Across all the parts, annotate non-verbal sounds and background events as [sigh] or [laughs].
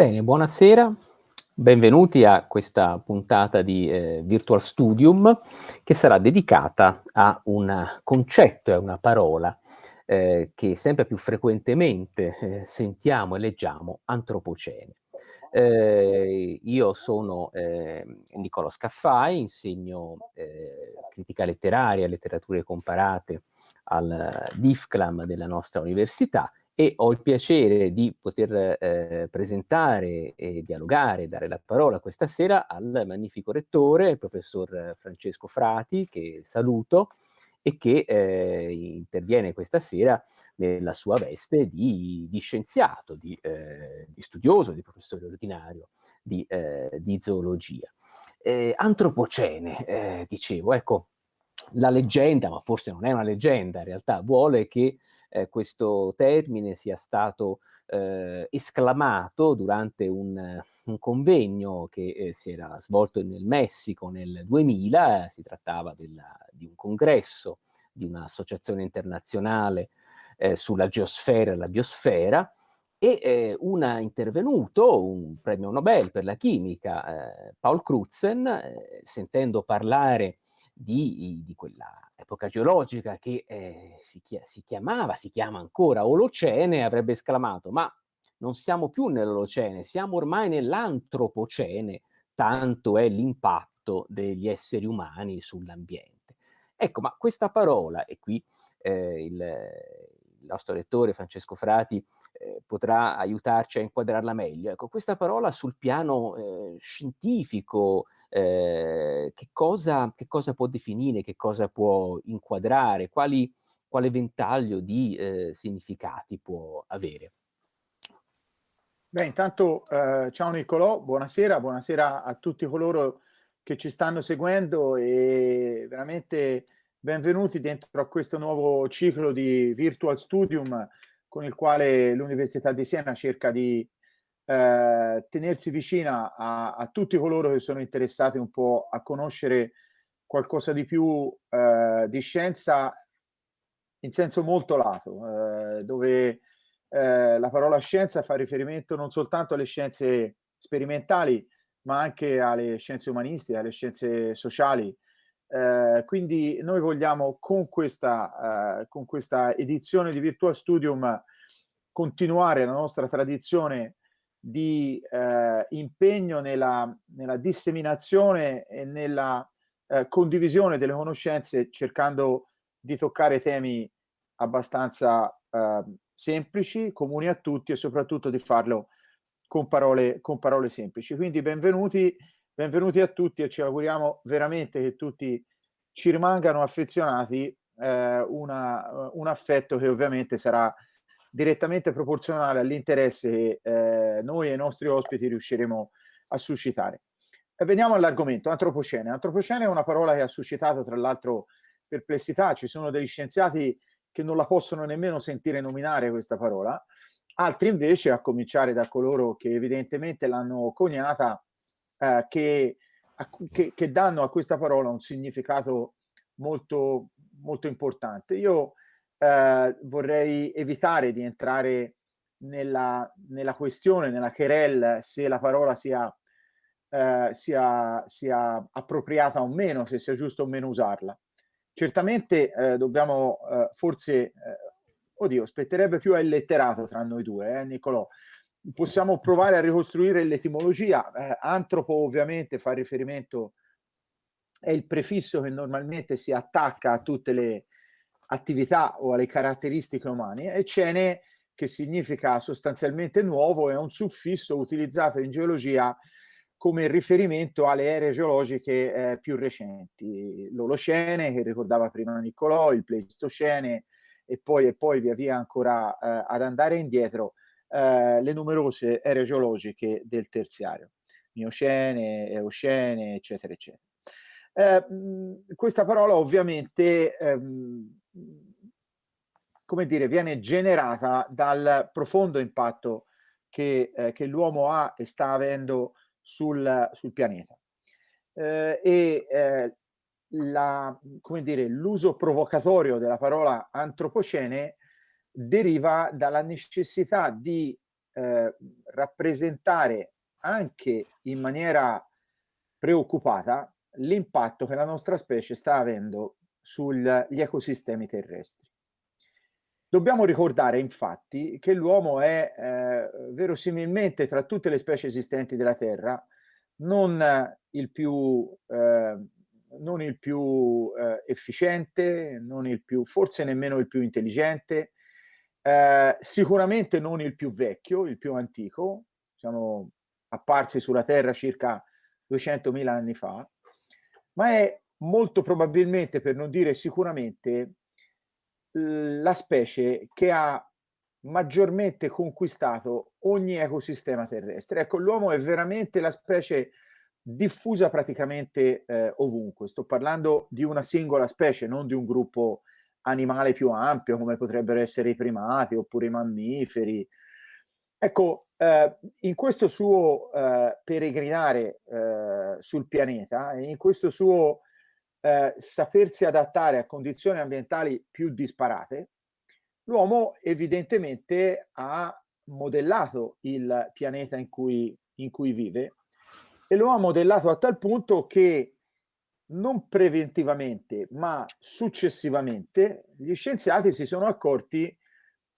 Bene, buonasera, benvenuti a questa puntata di eh, Virtual Studium che sarà dedicata a un concetto e a una parola eh, che sempre più frequentemente eh, sentiamo e leggiamo, antropocene. Eh, io sono eh, Niccolo Scaffai, insegno eh, critica letteraria letterature comparate al DIFCLAM della nostra università e ho il piacere di poter eh, presentare e dialogare, dare la parola questa sera al magnifico rettore, il professor Francesco Frati, che saluto e che eh, interviene questa sera nella sua veste di, di scienziato, di, eh, di, studioso, di professore ordinario di, eh, di zoologia. Eh, antropocene, eh, dicevo, ecco, la leggenda, ma forse non è una leggenda, in realtà vuole che eh, questo termine sia stato eh, esclamato durante un, un convegno che eh, si era svolto nel Messico nel 2000, si trattava della, di un congresso di un'associazione internazionale eh, sulla geosfera e la biosfera, e eh, una intervenuto, un premio Nobel per la chimica, eh, Paul Crutzen, eh, sentendo parlare di, di quella epoca geologica che eh, si, si, chiamava, si chiama ancora Olocene, avrebbe esclamato, ma non siamo più nell'Olocene, siamo ormai nell'Antropocene, tanto è l'impatto degli esseri umani sull'ambiente. Ecco, ma questa parola, e qui eh, il, il, nostro lettore Francesco Frati eh, potrà aiutarci a inquadrarla meglio, ecco, questa parola sul piano eh, scientifico, eh, che, cosa, che, cosa, può definire, che cosa può inquadrare, quali, quale ventaglio di eh, significati può avere. Beh, intanto eh, ciao Niccolò, buonasera, buonasera a tutti coloro che ci stanno seguendo e veramente benvenuti dentro a questo nuovo ciclo di Virtual Studium con il quale l'Università di Siena cerca di eh, tenersi vicina a, a, tutti coloro che sono interessati un po' a conoscere qualcosa di più eh, di scienza in senso molto lato, eh, dove eh, la parola scienza fa riferimento non soltanto alle scienze sperimentali, ma anche alle scienze umanistiche, alle scienze sociali. Eh, quindi noi vogliamo con questa, eh, con questa edizione di Virtual Studium continuare la nostra tradizione di eh, impegno nella, nella, disseminazione e nella eh, condivisione delle conoscenze cercando di toccare temi abbastanza eh, semplici, comuni a tutti e soprattutto di farlo con parole, con parole semplici. Quindi benvenuti, benvenuti a tutti e ci auguriamo veramente che tutti ci rimangano affezionati, eh, una, un affetto che ovviamente sarà direttamente proporzionale all'interesse che eh, noi e i nostri ospiti riusciremo a suscitare. E veniamo all'argomento, antropocene. Antropocene è una parola che ha suscitato tra l'altro perplessità, ci sono degli scienziati che non la possono nemmeno sentire nominare questa parola, altri invece, a cominciare da coloro che evidentemente l'hanno coniata, eh, che, che, che, danno a questa parola un significato molto, molto importante. Io eh, vorrei evitare di entrare nella, nella, questione, nella querel, se la parola sia, eh, sia, sia, appropriata o meno, se sia giusto o meno usarla. Certamente eh, dobbiamo eh, forse, eh, oddio, spetterebbe più al letterato tra noi due, eh, Niccolò. Possiamo provare a ricostruire l'etimologia. Eh, antropo ovviamente fa riferimento, è il prefisso che normalmente si attacca a tutte le, attività o alle caratteristiche umane e cene che significa sostanzialmente nuovo è un suffisso utilizzato in geologia come riferimento alle aree geologiche eh, più recenti, l'Olocene che ricordava prima Niccolò, il Pleistocene e poi, e poi via via ancora eh, ad andare indietro eh, le numerose aree geologiche del terziario, Miocene, Eocene, eccetera, eccetera. Eh, questa parola ovviamente ehm, come dire, viene generata dal profondo impatto che, eh, che l'uomo ha e sta avendo sul, sul pianeta. Eh, e eh, l'uso provocatorio della parola antropocene deriva dalla necessità di eh, rappresentare anche in maniera preoccupata l'impatto che la nostra specie sta avendo sugli ecosistemi terrestri. Dobbiamo ricordare infatti che l'uomo è eh, verosimilmente tra tutte le specie esistenti della Terra non il più, eh, non il più eh, efficiente, non il più, forse nemmeno il più intelligente, eh, sicuramente non il più vecchio, il più antico, siamo apparsi sulla Terra circa 200.000 anni fa, ma è molto probabilmente, per non dire sicuramente, la specie che ha maggiormente conquistato ogni ecosistema terrestre. Ecco, l'uomo è veramente la specie diffusa praticamente eh, ovunque. Sto parlando di una singola specie, non di un gruppo animale più ampio come potrebbero essere i primati oppure i mammiferi. Ecco, eh, in questo suo eh, peregrinare eh, sul pianeta in questo suo eh, sapersi adattare a condizioni ambientali più disparate, l'uomo evidentemente ha modellato il pianeta in cui, in cui vive e lo ha modellato a tal punto che non preventivamente ma successivamente gli scienziati si sono accorti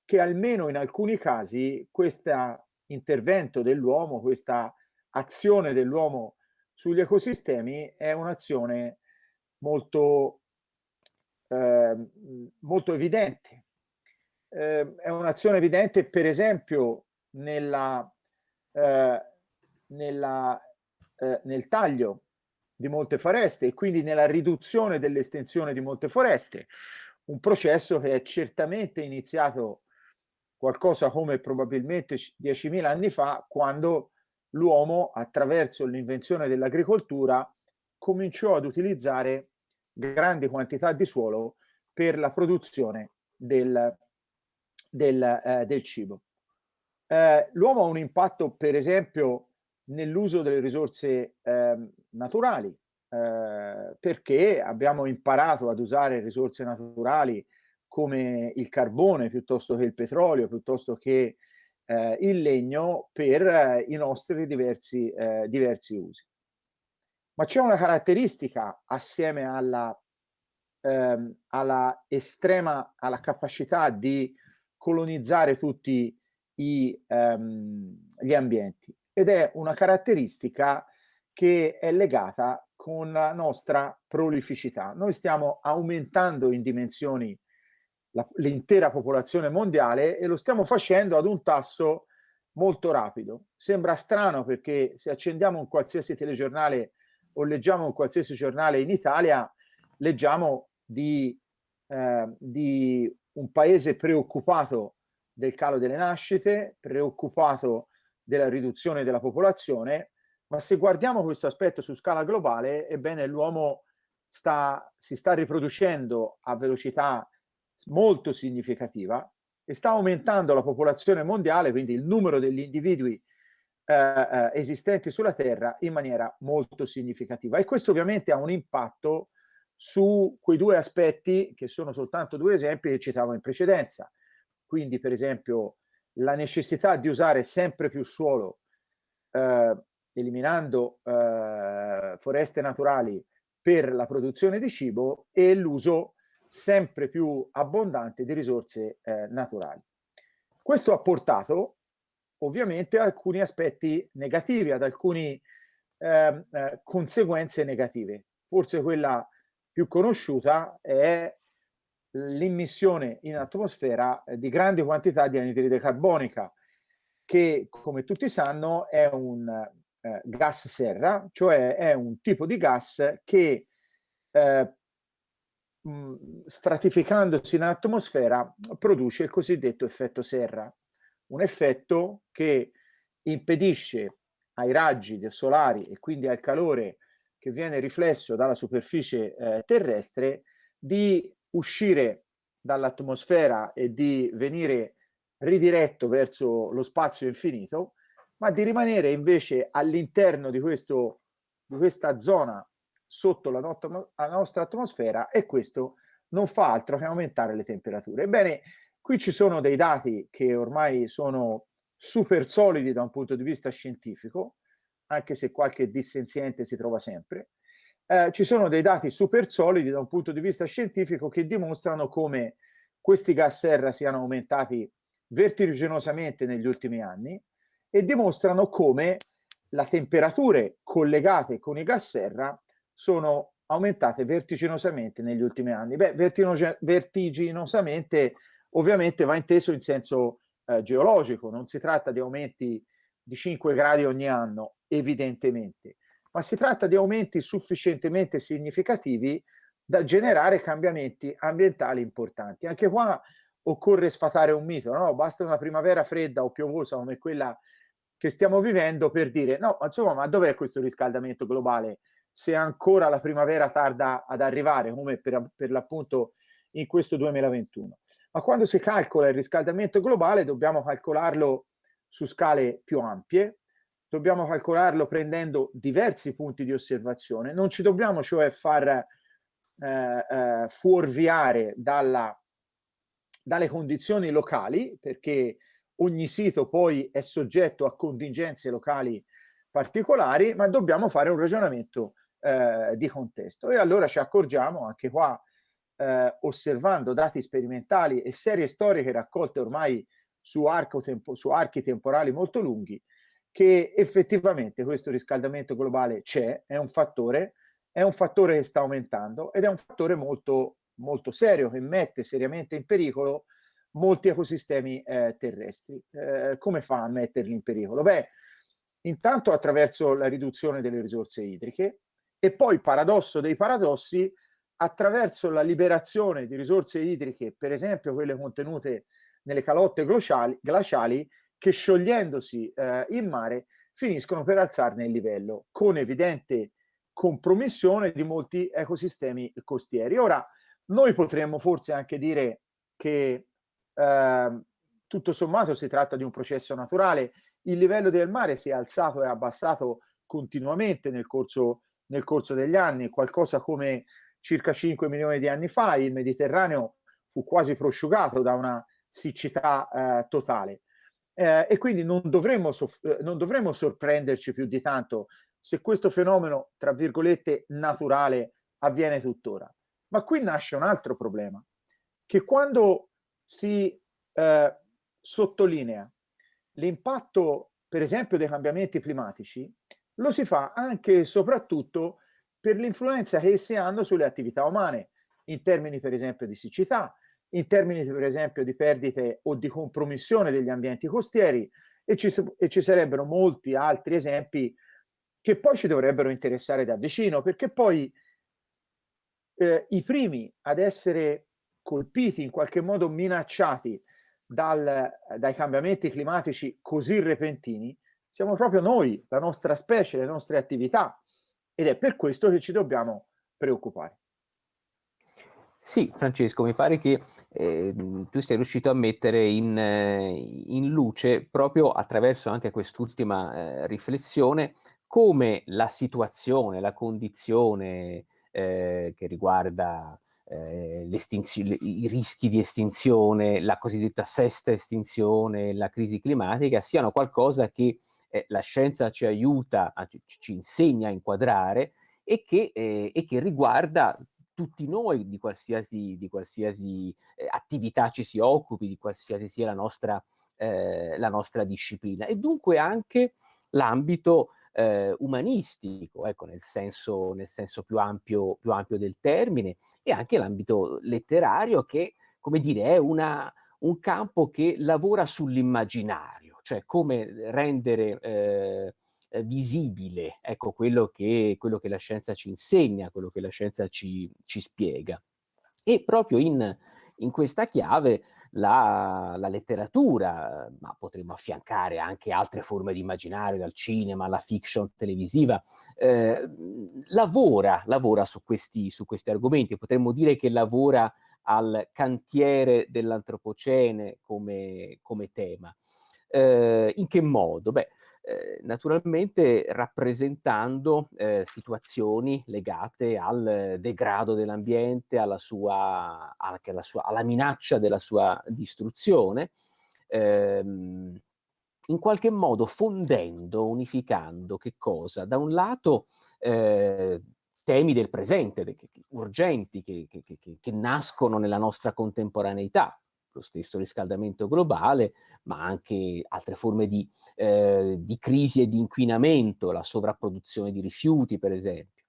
che almeno in alcuni casi questo intervento dell'uomo, questa azione dell'uomo sugli ecosistemi è un'azione molto, eh, molto evidente. Eh, è un'azione evidente, per esempio, nella, eh, nella, eh, nel taglio di molte foreste e quindi nella riduzione dell'estensione di molte foreste, un processo che è certamente iniziato qualcosa come probabilmente 10.000 anni fa, quando l'uomo, attraverso l'invenzione dell'agricoltura, cominciò ad utilizzare grandi quantità di suolo per la produzione del, del, eh, del cibo. Eh, L'uomo ha un impatto, per esempio, nell'uso delle risorse eh, naturali, eh, perché abbiamo imparato ad usare risorse naturali come il carbone piuttosto che il petrolio, piuttosto che eh, il legno per eh, i nostri diversi, diversi usi. Ma c'è una caratteristica assieme alla, ehm, alla estrema, alla capacità di colonizzare tutti i, ehm, gli ambienti ed è una caratteristica che è legata con la nostra prolificità. Noi stiamo aumentando in dimensioni l'intera popolazione mondiale e lo stiamo facendo ad un tasso molto rapido. Sembra strano perché se accendiamo un qualsiasi telegiornale o leggiamo un qualsiasi giornale in Italia, leggiamo di, eh, di un paese preoccupato del calo delle nascite, preoccupato della riduzione della popolazione, ma se guardiamo questo aspetto su scala globale, ebbene l'uomo sta, si sta riproducendo a velocità molto significativa e sta aumentando la popolazione mondiale, quindi il numero degli individui eh, eh, esistenti sulla Terra in maniera molto significativa. E questo ovviamente ha un impatto su quei due aspetti, che sono soltanto due esempi che citavo in precedenza. Quindi, per esempio, la necessità di usare sempre più suolo, eh, eliminando eh, foreste naturali per la produzione di cibo e l'uso sempre più abbondante di risorse eh, naturali. Questo ha portato ovviamente alcuni aspetti negativi, ad alcune eh, eh, conseguenze negative. Forse quella più conosciuta è l'immissione in atmosfera di grandi quantità di anidride carbonica, che come tutti sanno è un eh, gas serra, cioè è un tipo di gas che eh, stratificandosi in atmosfera produce il cosiddetto effetto serra un effetto che impedisce ai raggi solari e quindi al calore che viene riflesso dalla superficie eh, terrestre di uscire dall'atmosfera e di venire ridiretto verso lo spazio infinito, ma di rimanere invece all'interno di, di questa zona sotto la, not la nostra atmosfera e questo non fa altro che aumentare le temperature. Ebbene, Qui ci sono dei dati che ormai sono super solidi da un punto di vista scientifico, anche se qualche dissenziente si trova sempre, eh, ci sono dei dati super solidi da un punto di vista scientifico che dimostrano come questi gas serra siano aumentati vertiginosamente negli ultimi anni e dimostrano come le temperature collegate con i gas serra sono aumentate vertiginosamente negli ultimi anni. Beh, vertiginosamente ovviamente va inteso in senso eh, geologico, non si tratta di aumenti di 5 gradi ogni anno, evidentemente, ma si tratta di aumenti sufficientemente significativi da generare cambiamenti ambientali importanti. Anche qua occorre sfatare un mito, no? Basta una primavera fredda o piovosa come quella che stiamo vivendo per dire no, insomma, ma dov'è questo riscaldamento globale se ancora la primavera tarda ad arrivare, come per, per l'appunto in questo 2021. Ma quando si calcola il riscaldamento globale dobbiamo calcolarlo su scale più ampie, dobbiamo calcolarlo prendendo diversi punti di osservazione, non ci dobbiamo cioè far eh, eh, fuorviare dalla, dalle condizioni locali, perché ogni sito poi è soggetto a contingenze locali particolari, ma dobbiamo fare un ragionamento eh, di contesto. E allora ci accorgiamo anche qua, eh, osservando dati sperimentali e serie storiche raccolte ormai su, tempo, su archi temporali molto lunghi, che effettivamente questo riscaldamento globale c'è, è un fattore, è un fattore che sta aumentando ed è un fattore molto, molto serio che mette seriamente in pericolo molti ecosistemi eh, terrestri. Eh, come fa a metterli in pericolo? Beh, intanto attraverso la riduzione delle risorse idriche e poi, paradosso dei paradossi, attraverso la liberazione di risorse idriche, per esempio quelle contenute nelle calotte glaciali, glaciali che sciogliendosi eh, in mare finiscono per alzarne il livello, con evidente compromissione di molti ecosistemi costieri. Ora, noi potremmo forse anche dire che eh, tutto sommato si tratta di un processo naturale, il livello del mare si è alzato e abbassato continuamente nel corso, nel corso degli anni, qualcosa come circa 5 milioni di anni fa, il Mediterraneo fu quasi prosciugato da una siccità eh, totale. Eh, e quindi non dovremmo, eh, non dovremmo sorprenderci più di tanto se questo fenomeno, tra virgolette, naturale avviene tuttora. Ma qui nasce un altro problema, che quando si eh, sottolinea l'impatto, per esempio, dei cambiamenti climatici, lo si fa anche e soprattutto per l'influenza che essi hanno sulle attività umane, in termini per esempio di siccità, in termini per esempio di perdite o di compromissione degli ambienti costieri e ci, e ci sarebbero molti altri esempi che poi ci dovrebbero interessare da vicino, perché poi eh, i primi ad essere colpiti, in qualche modo minacciati dal, dai cambiamenti climatici così repentini, siamo proprio noi, la nostra specie, le nostre attività, ed è per questo che ci dobbiamo preoccupare. Sì, Francesco, mi pare che eh, tu sei riuscito a mettere in, eh, in luce, proprio attraverso anche quest'ultima eh, riflessione, come la situazione, la condizione eh, che riguarda eh, i rischi di estinzione, la cosiddetta sesta estinzione, la crisi climatica, siano qualcosa che eh, la scienza ci aiuta, ci, ci, insegna a inquadrare e che, eh, e che riguarda tutti noi di qualsiasi, di qualsiasi eh, attività ci si occupi, di qualsiasi sia la nostra, eh, la nostra disciplina. E dunque anche l'ambito eh, umanistico, ecco, nel senso, nel senso più, ampio, più ampio del termine, e anche l'ambito letterario che, come dire, è una, un campo che lavora sull'immaginario, cioè come rendere eh, visibile ecco, quello, che, quello che la scienza ci insegna, quello che la scienza ci, ci spiega. E proprio in, in questa chiave la, la, letteratura, ma potremmo affiancare anche altre forme di immaginario, dal cinema alla fiction televisiva, eh, lavora, lavora su, questi, su questi argomenti, potremmo dire che lavora al cantiere dell'antropocene come, come tema. Eh, in che modo? Beh, eh, naturalmente rappresentando eh, situazioni legate al degrado dell'ambiente, alla, alla, alla minaccia della sua distruzione, ehm, in qualche modo fondendo, unificando che cosa? Da un lato eh, temi del presente, che, che, urgenti, che, che, nascono nella nostra contemporaneità, lo stesso riscaldamento globale, ma anche altre forme di, eh, di crisi e di inquinamento, la sovrapproduzione di rifiuti per esempio.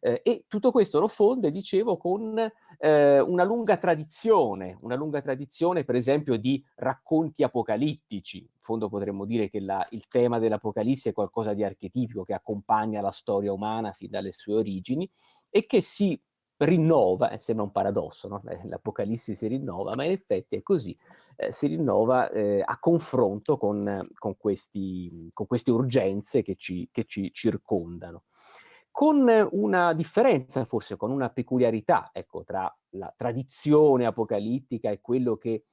Eh, e tutto questo lo fonde, dicevo, con eh, una lunga tradizione, una lunga tradizione per esempio di racconti apocalittici. In fondo potremmo dire che la, il tema dell'Apocalisse è qualcosa di archetipico che accompagna la storia umana fin dalle sue origini e che si rinnova, eh, sembra un paradosso, no? l'Apocalisse si rinnova, ma in effetti è così, eh, si rinnova eh, a confronto con, con, questi, con, queste urgenze che ci, che ci circondano con una differenza, forse con una peculiarità, ecco, tra la tradizione apocalittica e quello che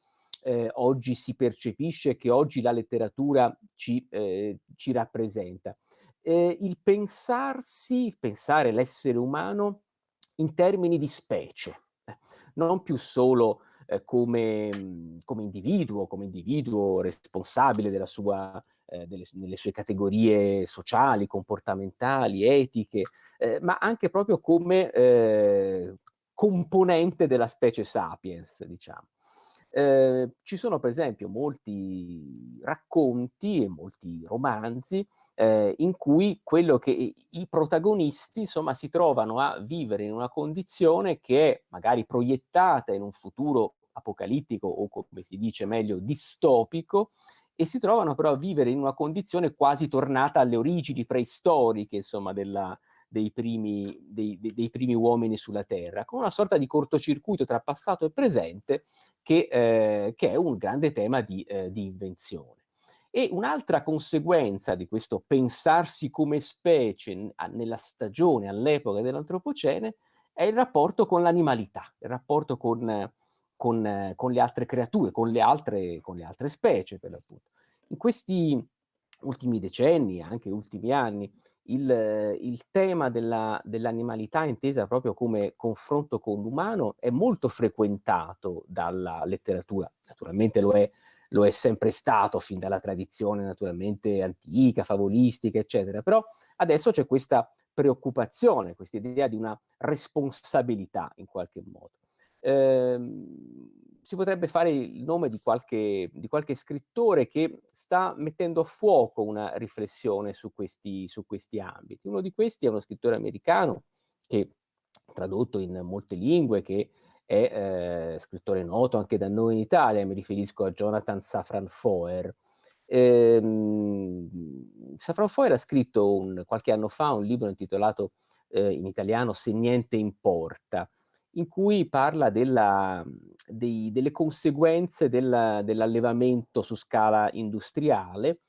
eh, oggi si percepisce, che oggi la letteratura ci, eh, ci rappresenta. Eh, il pensarsi, pensare l'essere umano in termini di specie, eh, non più solo eh, come, come, individuo, come individuo responsabile della sua eh, delle, nelle sue categorie sociali, comportamentali, etiche, eh, ma anche proprio come eh, componente della specie sapiens, diciamo. Eh, ci sono per esempio molti racconti e molti romanzi eh, in cui che i protagonisti insomma si trovano a vivere in una condizione che è magari proiettata in un futuro apocalittico o come si dice meglio distopico e si trovano però a vivere in una condizione quasi tornata alle origini preistoriche, insomma, della, dei, primi, dei, dei, primi, uomini sulla Terra, con una sorta di cortocircuito tra passato e presente che, eh, che è un grande tema di, eh, di invenzione. E un'altra conseguenza di questo pensarsi come specie nella stagione, all'epoca dell'antropocene, è il rapporto con l'animalità, il rapporto con con, con, le altre creature, con le altre, con le altre specie per l'appunto. In questi ultimi decenni, anche ultimi anni, il, il tema dell'animalità dell intesa proprio come confronto con l'umano è molto frequentato dalla letteratura, naturalmente lo è, lo è sempre stato fin dalla tradizione naturalmente antica, favolistica, eccetera, però adesso c'è questa preoccupazione, questa idea di una responsabilità in qualche modo ehm, si potrebbe fare il nome di qualche, di qualche, scrittore che sta mettendo a fuoco una riflessione su questi, su questi ambiti. Uno di questi è uno scrittore americano che tradotto in molte lingue, che è eh, scrittore noto anche da noi in Italia, mi riferisco a Jonathan Safran Foer. Eh, Safran Foer ha scritto un, qualche anno fa un libro intitolato eh, in italiano Se niente importa, in cui parla della, dei, delle conseguenze del, dell'allevamento su scala industriale,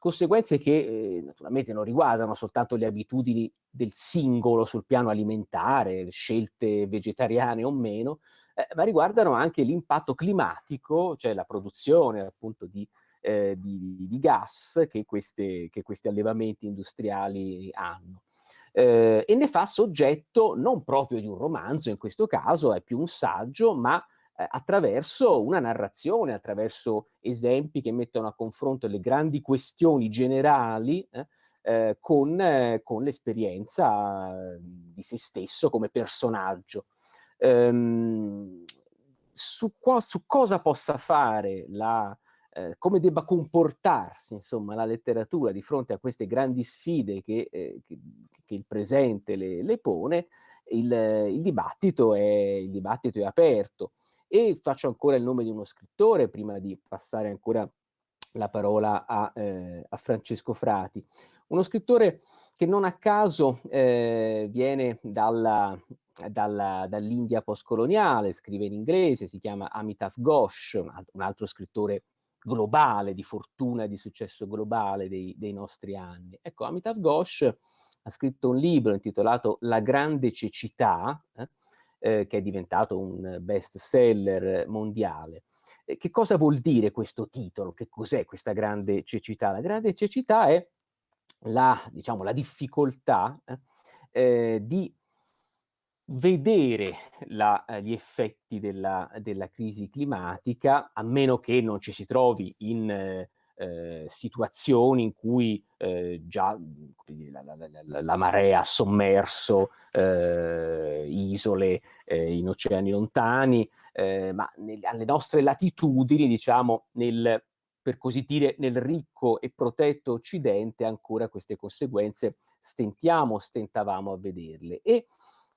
conseguenze che eh, naturalmente non riguardano soltanto le abitudini del singolo sul piano alimentare, scelte vegetariane o meno, eh, ma riguardano anche l'impatto climatico, cioè la produzione appunto di, eh, di, di gas che, queste, che questi allevamenti industriali hanno. Eh, e ne fa soggetto non proprio di un romanzo, in questo caso è più un saggio, ma eh, attraverso una narrazione, attraverso esempi che mettono a confronto le grandi questioni generali eh, eh con, eh, con l'esperienza di se stesso come personaggio. Ehm, su, qua, su, cosa possa fare la, eh, come debba comportarsi insomma, la letteratura di fronte a queste grandi sfide che, eh, che, che il presente le, le pone, il, il, dibattito è, il dibattito è aperto. E faccio ancora il nome di uno scrittore prima di passare ancora la parola a, eh, a Francesco Frati. Uno scrittore che non a caso eh, viene dalla, dalla, dall'India postcoloniale, scrive in inglese, si chiama Amitav Ghosh, un altro, scrittore globale, di fortuna e di successo globale dei, dei nostri anni. Ecco, Amitav Ghosh ha scritto un libro intitolato La grande cecità, eh, eh, che è diventato un best seller mondiale. Eh, che cosa vuol dire questo titolo? Che cos'è questa grande cecità? La grande cecità è la, diciamo, la difficoltà eh, eh, di vedere la, eh, gli effetti della, della, crisi climatica, a meno che non ci si trovi in, eh, situazioni in cui eh, già la, la, la, la, marea ha sommerso eh, isole eh, in oceani lontani, eh, ma nel, alle nostre latitudini, diciamo, nel, per così dire, nel ricco e protetto Occidente ancora queste conseguenze stentiamo, stentavamo a vederle. E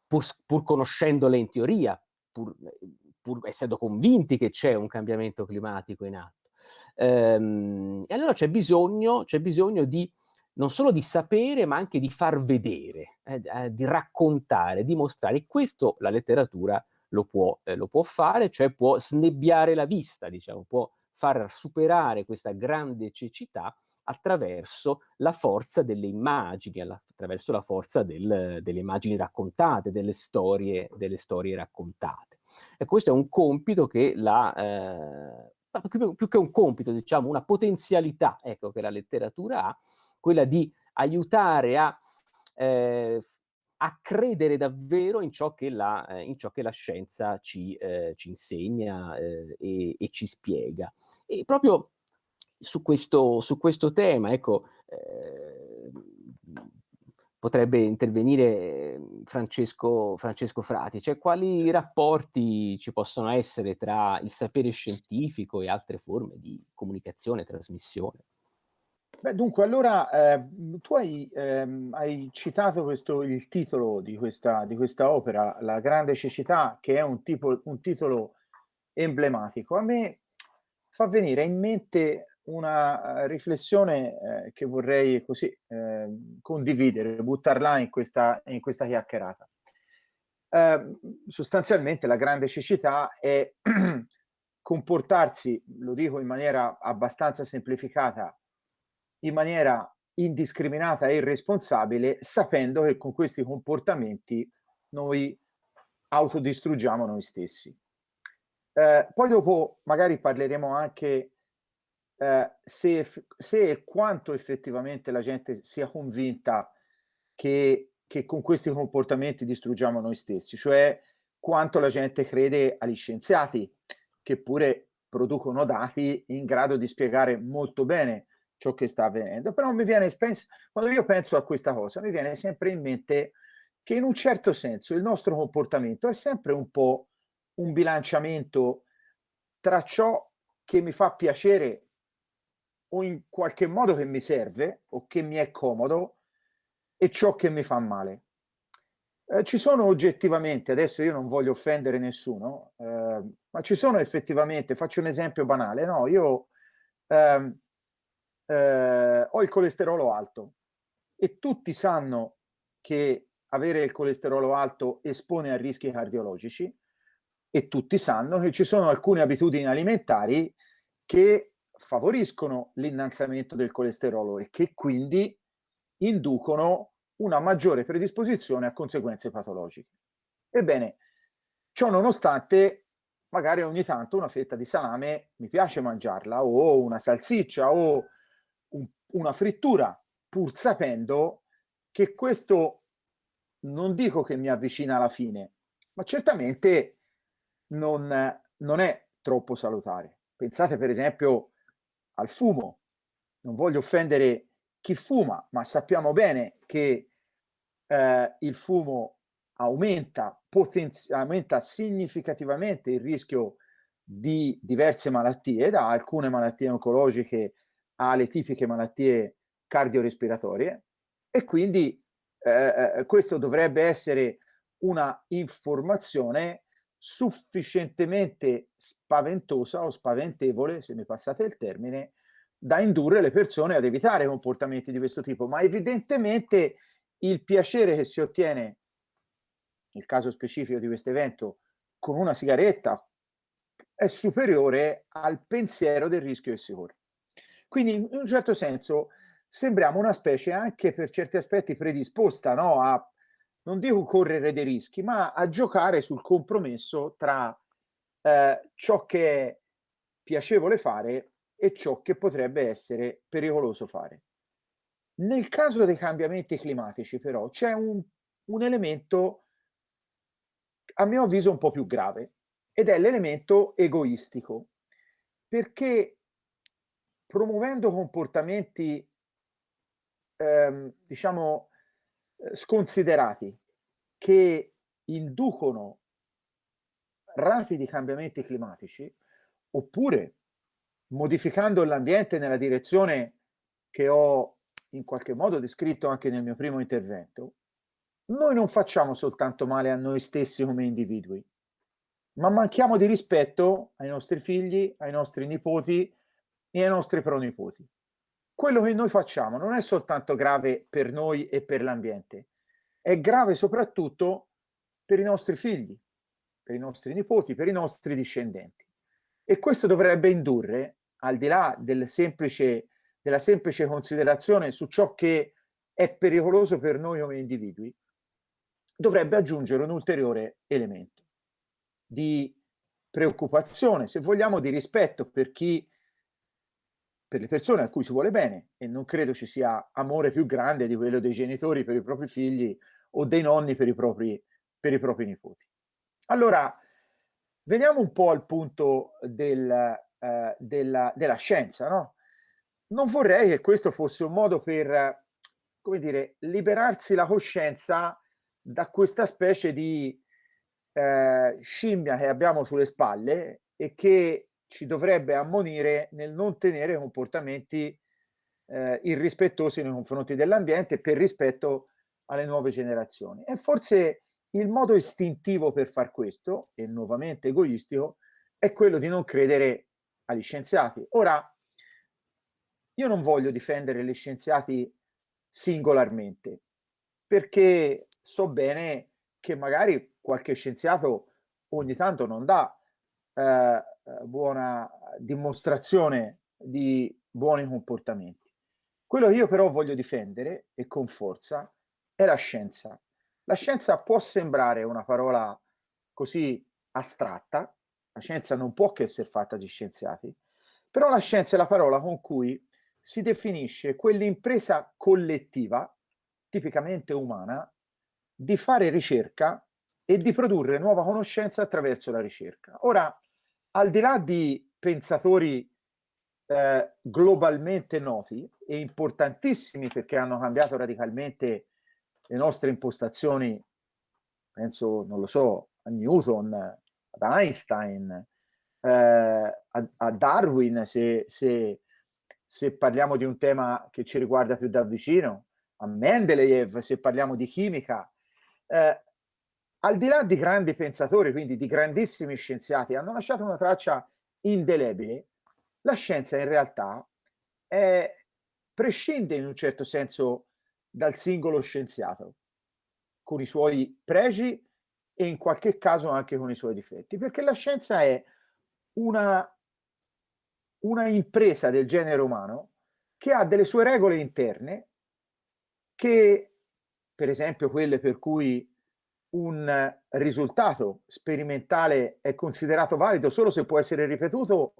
pur, pur conoscendole in teoria, pur, pur essendo convinti che c'è un cambiamento climatico in atto, Ehm, e allora c'è bisogno, bisogno di non solo di sapere, ma anche di far vedere, eh, eh, di raccontare, di mostrare. Questo la letteratura lo può, eh, lo può fare, cioè può snebbiare la vista, diciamo, può far superare questa grande cecità attraverso la forza delle immagini, attraverso la forza del, delle immagini raccontate, delle storie, delle storie raccontate. E questo è un compito che la, eh, più, più che un compito, diciamo, una potenzialità ecco, che la letteratura ha, quella di aiutare a, eh, a credere davvero in ciò che la, eh, in ciò che la scienza ci, eh, ci insegna eh, e, e, ci spiega. E proprio su questo, su questo tema, ecco, eh, potrebbe intervenire ehm, Francesco, Francesco Frati, cioè quali rapporti ci possono essere tra il sapere scientifico e altre forme di comunicazione e trasmissione? Beh, dunque, allora eh, tu hai, ehm, hai citato questo, il titolo di questa, di questa, opera, La grande cecità, che è un, tipo, un titolo emblematico. A me fa venire in mente una eh, riflessione eh, che vorrei così eh, condividere, buttarla in questa, in questa chiacchierata. Eh, sostanzialmente la grande cecità è [clears throat] comportarsi, lo dico in maniera abbastanza semplificata, in maniera indiscriminata e irresponsabile, sapendo che con questi comportamenti noi autodistruggiamo noi stessi. Eh, poi dopo magari parleremo anche eh, se, se e quanto effettivamente la gente sia convinta che, che con questi comportamenti distruggiamo noi stessi, cioè quanto la gente crede agli scienziati, che pure producono dati in grado di spiegare molto bene ciò che sta avvenendo. Però mi viene, quando io penso a questa cosa, mi viene sempre in mente che in un certo senso il nostro comportamento è sempre un po' un bilanciamento tra ciò che mi fa piacere o in qualche modo che mi serve o che mi è comodo e ciò che mi fa male. Eh, ci sono oggettivamente, adesso io non voglio offendere nessuno, eh, ma ci sono effettivamente, faccio un esempio banale, no? Io ehm, eh, ho il colesterolo alto e tutti sanno che avere il colesterolo alto espone a rischi cardiologici e tutti sanno che ci sono alcune abitudini alimentari che favoriscono l'innalzamento del colesterolo e che quindi inducono una maggiore predisposizione a conseguenze patologiche. Ebbene, ciò nonostante, magari ogni tanto una fetta di salame mi piace mangiarla, o una salsiccia, o un, una frittura, pur sapendo che questo non dico che mi avvicina alla fine, ma certamente non, non è troppo salutare. Pensate per esempio al fumo. Non voglio offendere chi fuma, ma sappiamo bene che eh, il fumo aumenta, aumenta significativamente il rischio di diverse malattie, da alcune malattie oncologiche alle tipiche malattie cardiorespiratorie e quindi eh, eh questo dovrebbe essere una informazione sufficientemente spaventosa o spaventevole, se mi passate il termine, da indurre le persone ad evitare comportamenti di questo tipo. Ma evidentemente il piacere che si ottiene, nel caso specifico di questo evento, con una sigaretta è superiore al pensiero del rischio che si corre. Quindi in un certo senso sembriamo una specie anche per certi aspetti predisposta no? a non dico correre dei rischi, ma a giocare sul compromesso tra eh, ciò che è piacevole fare e ciò che potrebbe essere pericoloso fare. Nel caso dei cambiamenti climatici, però, c'è un, un elemento, a mio avviso, un po' più grave, ed è l'elemento egoistico, perché promuovendo comportamenti, ehm, diciamo, sconsiderati che inducono rapidi cambiamenti climatici, oppure modificando l'ambiente nella direzione che ho in qualche modo descritto anche nel mio primo intervento, noi non facciamo soltanto male a noi stessi come individui, ma manchiamo di rispetto ai nostri figli, ai nostri nipoti e ai nostri pronipoti. Quello che noi facciamo non è soltanto grave per noi e per l'ambiente, è grave soprattutto per i nostri figli, per i nostri nipoti, per i nostri discendenti. E questo dovrebbe indurre, al di là del semplice, della semplice considerazione su ciò che è pericoloso per noi come individui, dovrebbe aggiungere un ulteriore elemento di preoccupazione, se vogliamo, di rispetto per chi, per le persone a cui si vuole bene, e non credo ci sia amore più grande di quello dei genitori per i propri figli o dei nonni per i propri, per i propri nipoti. Allora, veniamo un po' al punto del, eh, della, della scienza, no? Non vorrei che questo fosse un modo per, come dire, liberarsi la coscienza da questa specie di eh, scimmia che abbiamo sulle spalle e che ci dovrebbe ammonire nel non tenere comportamenti eh, irrispettosi nei confronti dell'ambiente per rispetto alle nuove generazioni. E forse il modo istintivo per far questo, e nuovamente egoistico, è quello di non credere agli scienziati. Ora, io non voglio difendere gli scienziati singolarmente, perché so bene che magari qualche scienziato ogni tanto non dà eh, buona dimostrazione di buoni comportamenti. Quello che io però voglio difendere, e con forza, è la scienza. La scienza può sembrare una parola così astratta, la scienza non può che essere fatta di scienziati, però la scienza è la parola con cui si definisce quell'impresa collettiva, tipicamente umana, di fare ricerca e di produrre nuova conoscenza attraverso la ricerca. Ora, al di là di pensatori eh, globalmente noti e importantissimi perché hanno cambiato radicalmente le nostre impostazioni, penso, non lo so, a Newton, ad Einstein, eh, a, a, Darwin, se, se, se, parliamo di un tema che ci riguarda più da vicino, a Mendeleev, se parliamo di chimica. Eh, al di là di grandi pensatori, quindi di grandissimi scienziati, hanno lasciato una traccia indelebile, la scienza in realtà è, prescinde in un certo senso dal singolo scienziato, con i suoi pregi e in qualche caso anche con i suoi difetti, perché la scienza è una, una impresa del genere umano che ha delle sue regole interne che, per esempio, quelle per cui un risultato sperimentale è considerato valido solo se può essere ripetuto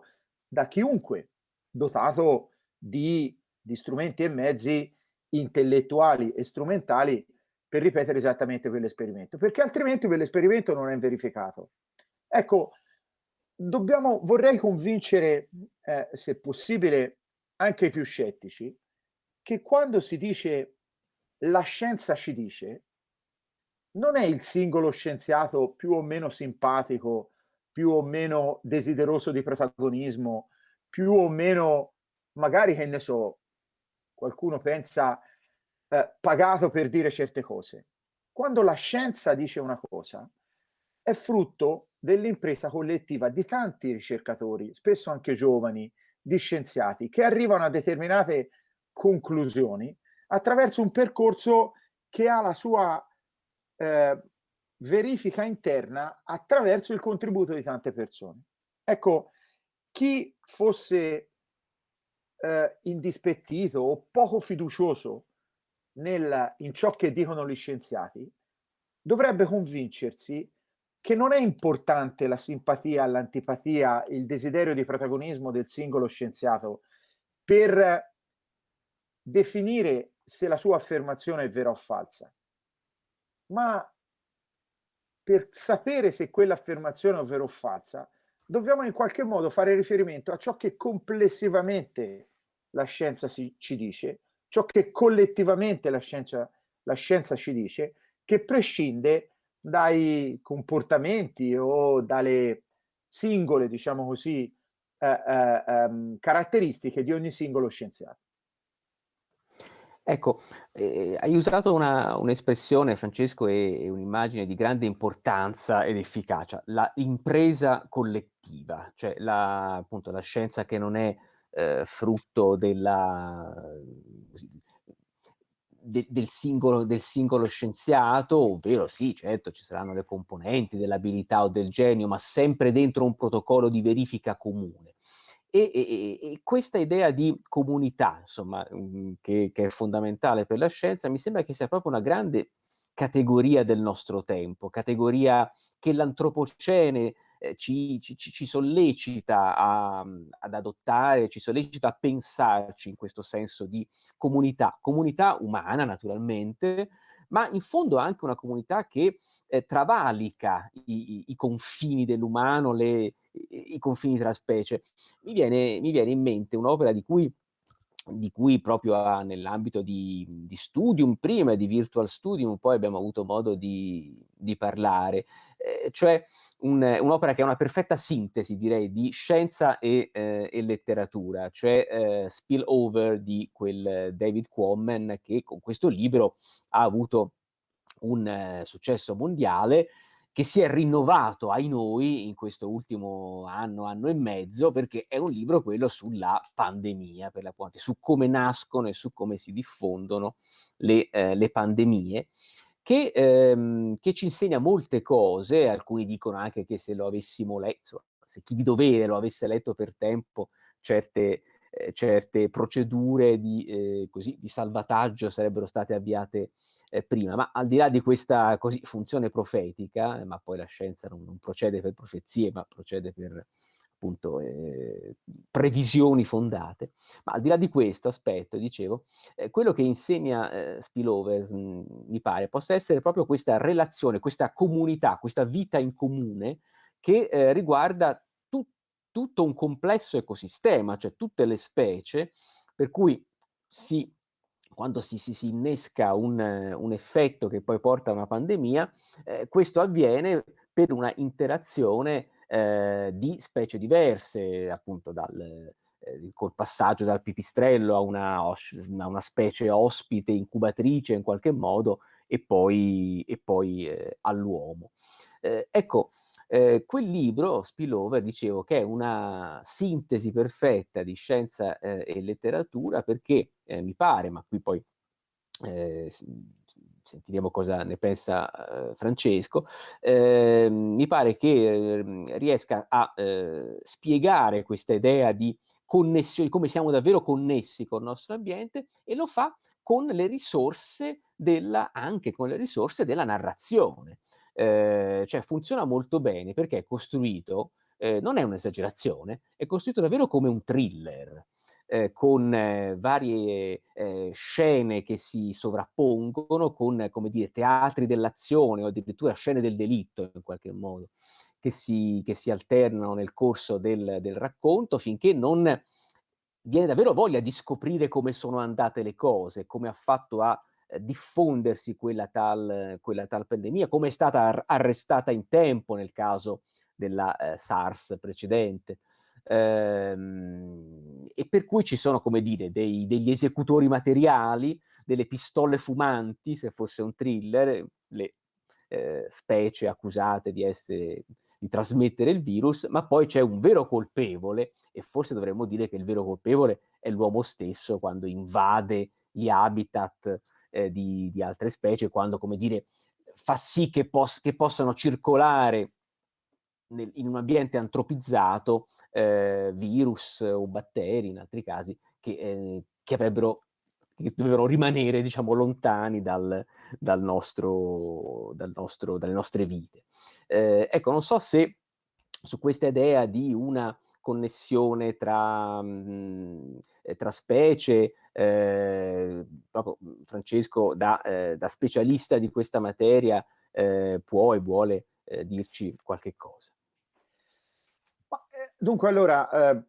da chiunque dotato di, di strumenti e mezzi intellettuali e strumentali per ripetere esattamente quell'esperimento, perché altrimenti quell'esperimento non è verificato. Ecco, dobbiamo, vorrei convincere, eh, se possibile, anche i più scettici, che quando si dice la scienza ci dice, non è il singolo scienziato più o meno simpatico, più o meno desideroso di protagonismo, più o meno, magari che ne so, qualcuno pensa eh, pagato per dire certe cose. Quando la scienza dice una cosa, è frutto dell'impresa collettiva di tanti ricercatori, spesso anche giovani, di scienziati, che arrivano a determinate conclusioni attraverso un percorso che ha la sua eh, verifica interna attraverso il contributo di tante persone. Ecco, chi fosse eh, indispettito o poco fiducioso nel, in ciò che dicono gli scienziati, dovrebbe convincersi che non è importante la simpatia, l'antipatia, il desiderio di protagonismo del singolo scienziato per definire se la sua affermazione è vera o falsa, ma per sapere se quell'affermazione è vera o falsa, dobbiamo in qualche modo fare riferimento a ciò che complessivamente la scienza si, ci dice, ciò che collettivamente la scienza, la scienza ci dice, che prescinde dai comportamenti o dalle singole, diciamo così, eh, eh, ehm, caratteristiche di ogni singolo scienziato. Ecco, eh, hai usato un'espressione, Francesco, e, e un'immagine di grande importanza ed efficacia, la impresa collettiva, cioè la, appunto, la scienza che non è eh, frutto della, de, del, singolo, del, singolo, scienziato, ovvero sì, certo, ci saranno le componenti dell'abilità o del genio, ma sempre dentro un protocollo di verifica comune. E, e, e questa idea di comunità, insomma, mm, che, che, è fondamentale per la scienza, mi sembra che sia proprio una grande categoria del nostro tempo, categoria che l'antropocene eh, ci, ci, ci, sollecita a, ad adottare, ci sollecita a pensarci in questo senso di comunità, comunità umana naturalmente, ma in fondo anche una comunità che eh, travalica i, i, i confini dell'umano, i, i, confini tra specie. Mi viene, mi viene in mente un'opera di cui di cui proprio nell'ambito di, di, Studium prima e di Virtual Studium poi abbiamo avuto modo di, di parlare, eh, cioè un, un'opera che è una perfetta sintesi direi di scienza e, eh, e letteratura, cioè eh, Spillover di quel David Quammen che con questo libro ha avuto un eh, successo mondiale che si è rinnovato ai noi in questo ultimo anno, anno e mezzo, perché è un libro quello sulla pandemia, per l'appunto, su come nascono e su come si diffondono le, eh, le pandemie, che, ehm, che, ci insegna molte cose, alcuni dicono anche che se lo avessimo letto, se chi di dovere lo avesse letto per tempo, certe, eh, certe procedure di, eh, così, di salvataggio sarebbero state avviate eh, prima, ma al di là di questa così, funzione profetica, eh, ma poi la scienza non, non, procede per profezie, ma procede per appunto eh, previsioni fondate, ma al di là di questo aspetto, dicevo, eh, quello che insegna eh, Spillover, mh, mi pare, possa essere proprio questa relazione, questa comunità, questa vita in comune che riguarda tu, tutto un complesso ecosistema, cioè tutte le specie, per cui si quando si, si, si innesca un, un, effetto che poi porta a una pandemia, eh, questo avviene per una interazione eh, di specie diverse, appunto dal, eh, col passaggio dal pipistrello a una, a una, specie ospite, incubatrice in qualche modo, e poi, e poi eh, all'uomo. Eh, ecco, eh, quel libro, Spillover, dicevo che è una sintesi perfetta di scienza eh, e letteratura perché eh, mi pare, ma qui poi eh, sentiremo cosa ne pensa eh, Francesco, ehm, mi pare che ehm, riesca a spiegare questa idea di connessione, come siamo davvero connessi con il nostro ambiente e lo fa con le risorse della, anche con le risorse della narrazione eh, cioè funziona molto bene perché è costruito, eh, non è un'esagerazione, è costruito davvero come un thriller. Eh, con eh, varie eh, scene che si sovrappongono, con come dire, teatri dell'azione o addirittura scene del delitto in qualche modo, che si, che si alternano nel corso del, del racconto finché non viene davvero voglia di scoprire come sono andate le cose, come ha fatto a diffondersi quella tal, quella tal, pandemia, come è stata arrestata in tempo nel caso della eh, SARS precedente. Ehm, e per cui ci sono, come dire, dei, degli esecutori materiali, delle pistole fumanti, se fosse un thriller, le eh, specie accusate di essere di trasmettere il virus, ma poi c'è un vero colpevole, e forse dovremmo dire che il vero colpevole è l'uomo stesso quando invade gli habitat eh, di, di, altre specie, quando, come dire, fa sì che, pos che possano circolare nel, in un ambiente antropizzato eh, virus o batteri, in altri casi, che, eh, che avrebbero che dovevano rimanere, diciamo, lontani dal, dal nostro, dal nostro, dalle nostre vite. Eh, ecco, non so se su questa idea di una connessione tra, mh, mm, eh, tra specie, eh, proprio mm, Francesco da, eh, da, specialista di questa materia eh, può e vuole eh, dirci qualche cosa. Eh, Dunque, allora, eh,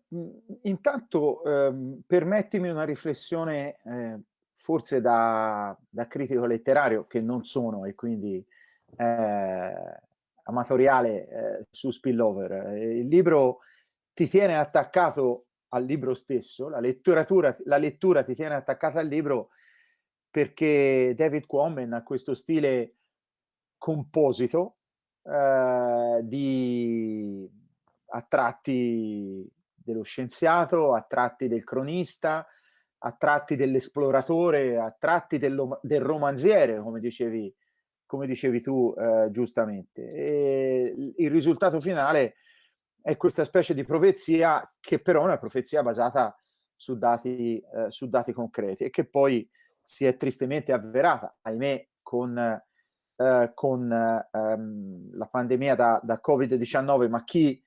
intanto eh, permettimi una riflessione eh, forse da, da, critico letterario, che non sono, e quindi eh, amatoriale eh, su Spillover. Il libro ti tiene attaccato al libro stesso, la, la lettura ti tiene attaccata al libro perché David Quammen ha questo stile composito eh, di a tratti dello scienziato, a tratti del cronista, a tratti dell'esploratore, a tratti del, del romanziere, come dicevi, come dicevi tu eh, giustamente. E il risultato finale è questa specie di profezia che però è una profezia basata su dati, eh, su dati concreti e che poi si è tristemente avverata, ahimè, con, eh, con ehm, la pandemia da, da Covid-19, ma chi,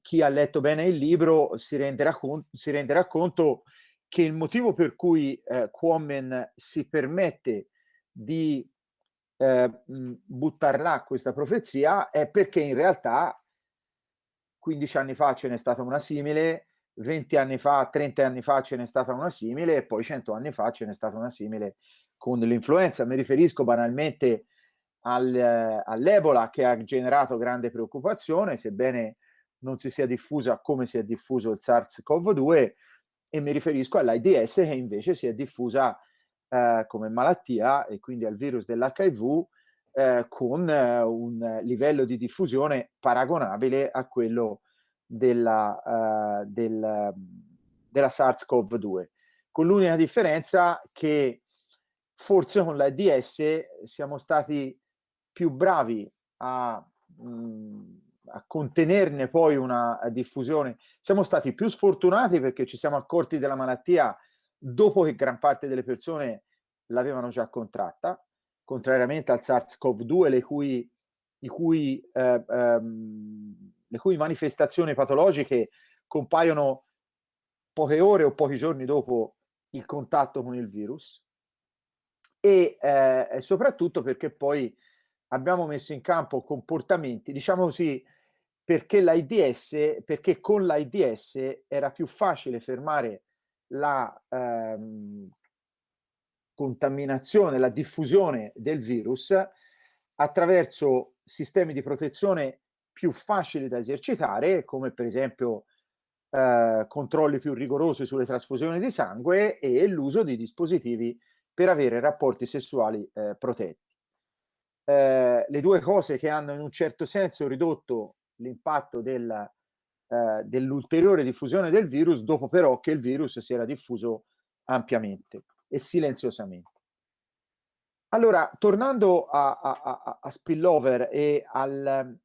chi, ha letto bene il libro si renderà, si renderà conto che il motivo per cui eh, Quammen si permette di eh, buttar là questa profezia è perché in realtà 15 anni fa ce n'è stata una simile, 20 anni fa, 30 anni fa ce n'è stata una simile e poi 100 anni fa ce n'è stata una simile con l'influenza. Mi riferisco banalmente al, eh, all'Ebola che ha generato grande preoccupazione, sebbene non si sia diffusa come si è diffuso il SARS-CoV-2 e mi riferisco all'AIDS che invece si è diffusa eh, come malattia e quindi al virus dell'HIV eh, con eh, un livello di diffusione paragonabile a quello della, uh, del, della SARS-CoV-2, con l'unica differenza che forse con l'AIDS siamo stati più bravi a, mh, mm, a contenerne poi una diffusione, siamo stati più sfortunati perché ci siamo accorti della malattia dopo che gran parte delle persone l'avevano già contratta, contrariamente al SARS-CoV-2, le cui, cui, eh, ehm, le cui manifestazioni patologiche compaiono poche ore o pochi giorni dopo il contatto con il virus. E eh, soprattutto perché poi abbiamo messo in campo comportamenti, diciamo così, perché l'AIDS, perché con l'AIDS era più facile fermare la ehm, contaminazione, la diffusione del virus attraverso sistemi di protezione più facili da esercitare, come per esempio eh, controlli più rigorosi sulle trasfusioni di sangue e l'uso di dispositivi per avere rapporti sessuali eh, protetti. Eh, le due cose che hanno in un certo senso ridotto l'impatto eh, dell'ulteriore diffusione del virus, dopo però che il virus si era diffuso ampiamente e silenziosamente. Allora, tornando a, a, a, spillover e al,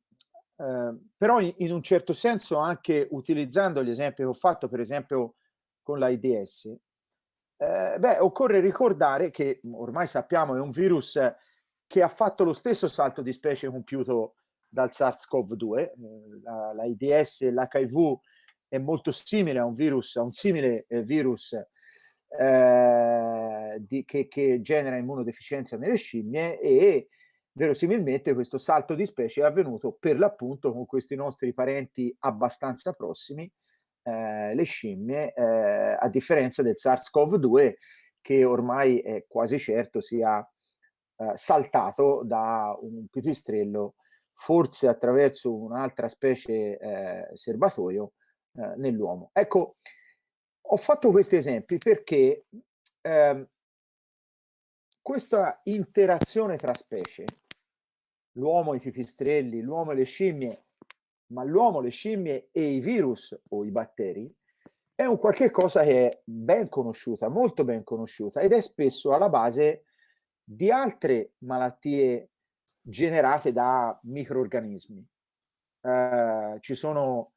eh, però in, in, un certo senso anche utilizzando gli esempi che ho fatto, per esempio con l'AIDS, eh, beh, occorre ricordare che ormai sappiamo è un virus che ha fatto lo stesso salto di specie compiuto dal SARS-CoV-2, eh, l'AIDS e l'HIV è molto simile a un virus, a un simile eh, virus eh, di, che, che, genera immunodeficienza nelle scimmie e verosimilmente questo salto di specie è avvenuto per l'appunto con questi nostri parenti abbastanza prossimi, eh, le scimmie, eh, a differenza del SARS-CoV-2 che ormai è quasi certo sia eh, saltato da un pipistrello, forse attraverso un'altra specie eh, serbatoio eh, nell'uomo. Ecco, ho fatto questi esempi perché eh, questa interazione tra specie, l'uomo e i pipistrelli, l'uomo e le scimmie, ma l'uomo, le scimmie e i virus o i batteri, è un qualche cosa che è ben conosciuta, molto ben conosciuta ed è spesso alla base di altre malattie generate da microorganismi. Eh, ci sono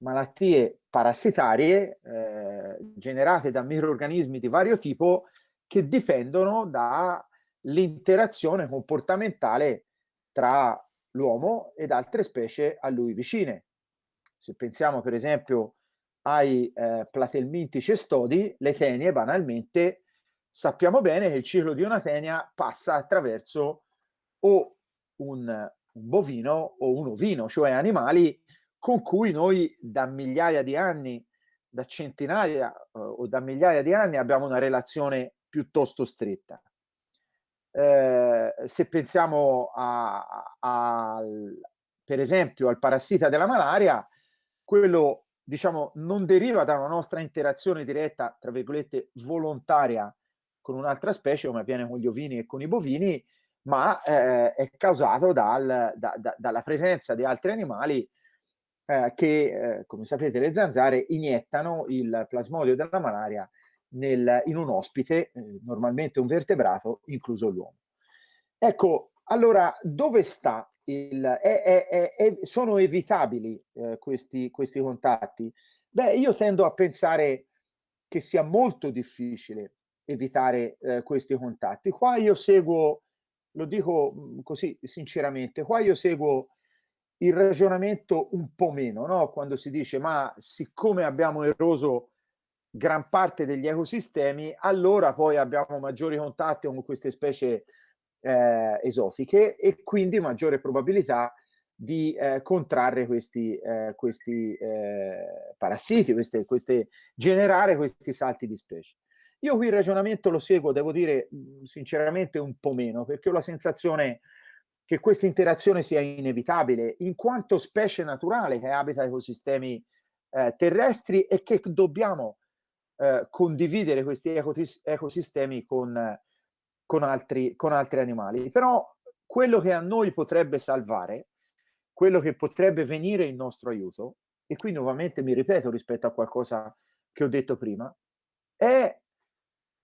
malattie parassitarie eh, generate da microorganismi di vario tipo che dipendono dall'interazione comportamentale tra l'uomo ed altre specie a lui vicine. Se pensiamo per esempio ai eh, platelminti cestodi, le tenie banalmente sappiamo bene che il ciclo di una tenia passa attraverso o un, un bovino o un ovino, cioè animali con cui noi da migliaia di anni, da centinaia eh, o da migliaia di anni abbiamo una relazione piuttosto stretta. Eh, se pensiamo a, a, per esempio al parassita della malaria, quello diciamo non deriva da una nostra interazione diretta, tra virgolette, volontaria con un'altra specie come avviene con gli ovini e con i bovini, ma eh, è causato dal, da, da, dalla presenza di altri animali eh, che, eh, come sapete, le zanzare iniettano il plasmodio della malaria nel, in un ospite, eh, normalmente un vertebrato, incluso l'uomo. Ecco, allora, dove sta il... È, è, è, sono evitabili eh, questi, questi contatti? Beh, io tendo a pensare che sia molto difficile evitare eh, questi contatti. Qua io seguo, lo dico mm, così sinceramente, qua io seguo il ragionamento un po' meno, no? quando si dice ma siccome abbiamo eroso gran parte degli ecosistemi, allora poi abbiamo maggiori contatti con queste specie eh, esotiche e quindi maggiore probabilità di eh, contrarre questi, eh, questi eh, parassiti, queste, queste, generare questi salti di specie. Io qui il ragionamento lo seguo, devo dire sinceramente un po' meno, perché ho la sensazione che questa interazione sia inevitabile, in quanto specie naturale che abita ecosistemi eh, terrestri e che dobbiamo eh, condividere questi ecosistemi con, con, altri, con altri animali. Però quello che a noi potrebbe salvare, quello che potrebbe venire in nostro aiuto, e qui nuovamente mi ripeto rispetto a qualcosa che ho detto prima, è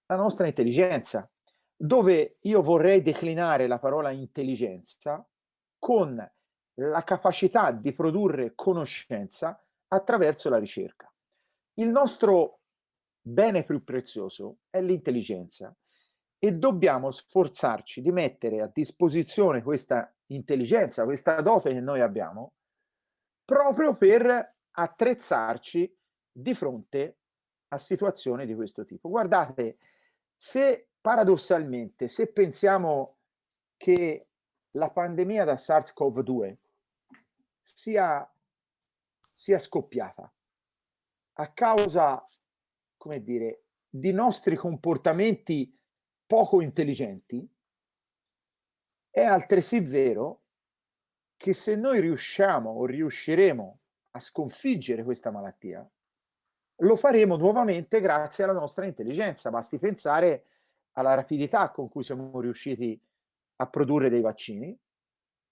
la nostra intelligenza, dove io vorrei declinare la parola intelligenza con la capacità di produrre conoscenza attraverso la ricerca. Il nostro bene più prezioso è l'intelligenza e dobbiamo sforzarci di mettere a disposizione questa intelligenza, questa dote che noi abbiamo, proprio per attrezzarci di fronte a situazioni di questo tipo. Guardate, se paradossalmente, se pensiamo che la pandemia da SARS-CoV-2 sia, sia scoppiata a causa, come dire, di nostri comportamenti poco intelligenti, è altresì vero che se noi riusciamo o riusciremo a sconfiggere questa malattia, lo faremo nuovamente grazie alla nostra intelligenza. Basti pensare alla rapidità con cui siamo riusciti a produrre dei vaccini,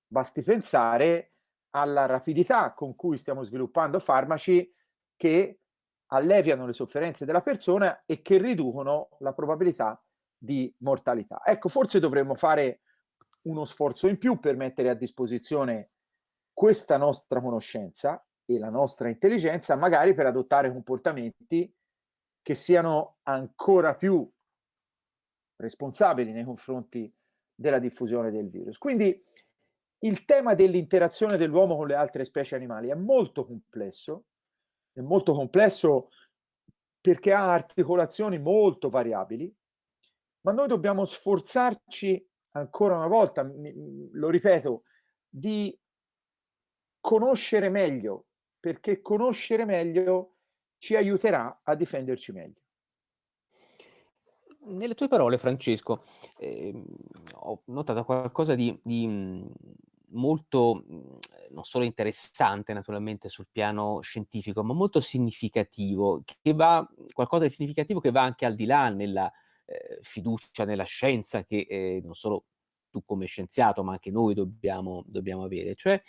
basti pensare alla rapidità con cui stiamo sviluppando farmaci che alleviano le sofferenze della persona e che riducono la probabilità di mortalità. Ecco, forse dovremmo fare uno sforzo in più per mettere a disposizione questa nostra conoscenza e la nostra intelligenza, magari per adottare comportamenti che siano ancora più responsabili nei confronti della diffusione del virus. Quindi il tema dell'interazione dell'uomo con le altre specie animali è molto complesso, è molto complesso perché ha articolazioni molto variabili, ma noi dobbiamo sforzarci ancora una volta, lo ripeto, di conoscere meglio, perché conoscere meglio ci aiuterà a difenderci meglio. Nelle tue parole, Francesco, eh, ho notato qualcosa di, di mhmm, molto, mhmm, non solo interessante naturalmente sul piano scientifico, ma molto significativo, che va, qualcosa di significativo che va anche al di là nella eh, fiducia nella scienza che eh, non solo tu come scienziato, ma anche noi dobbiamo, dobbiamo avere, cioè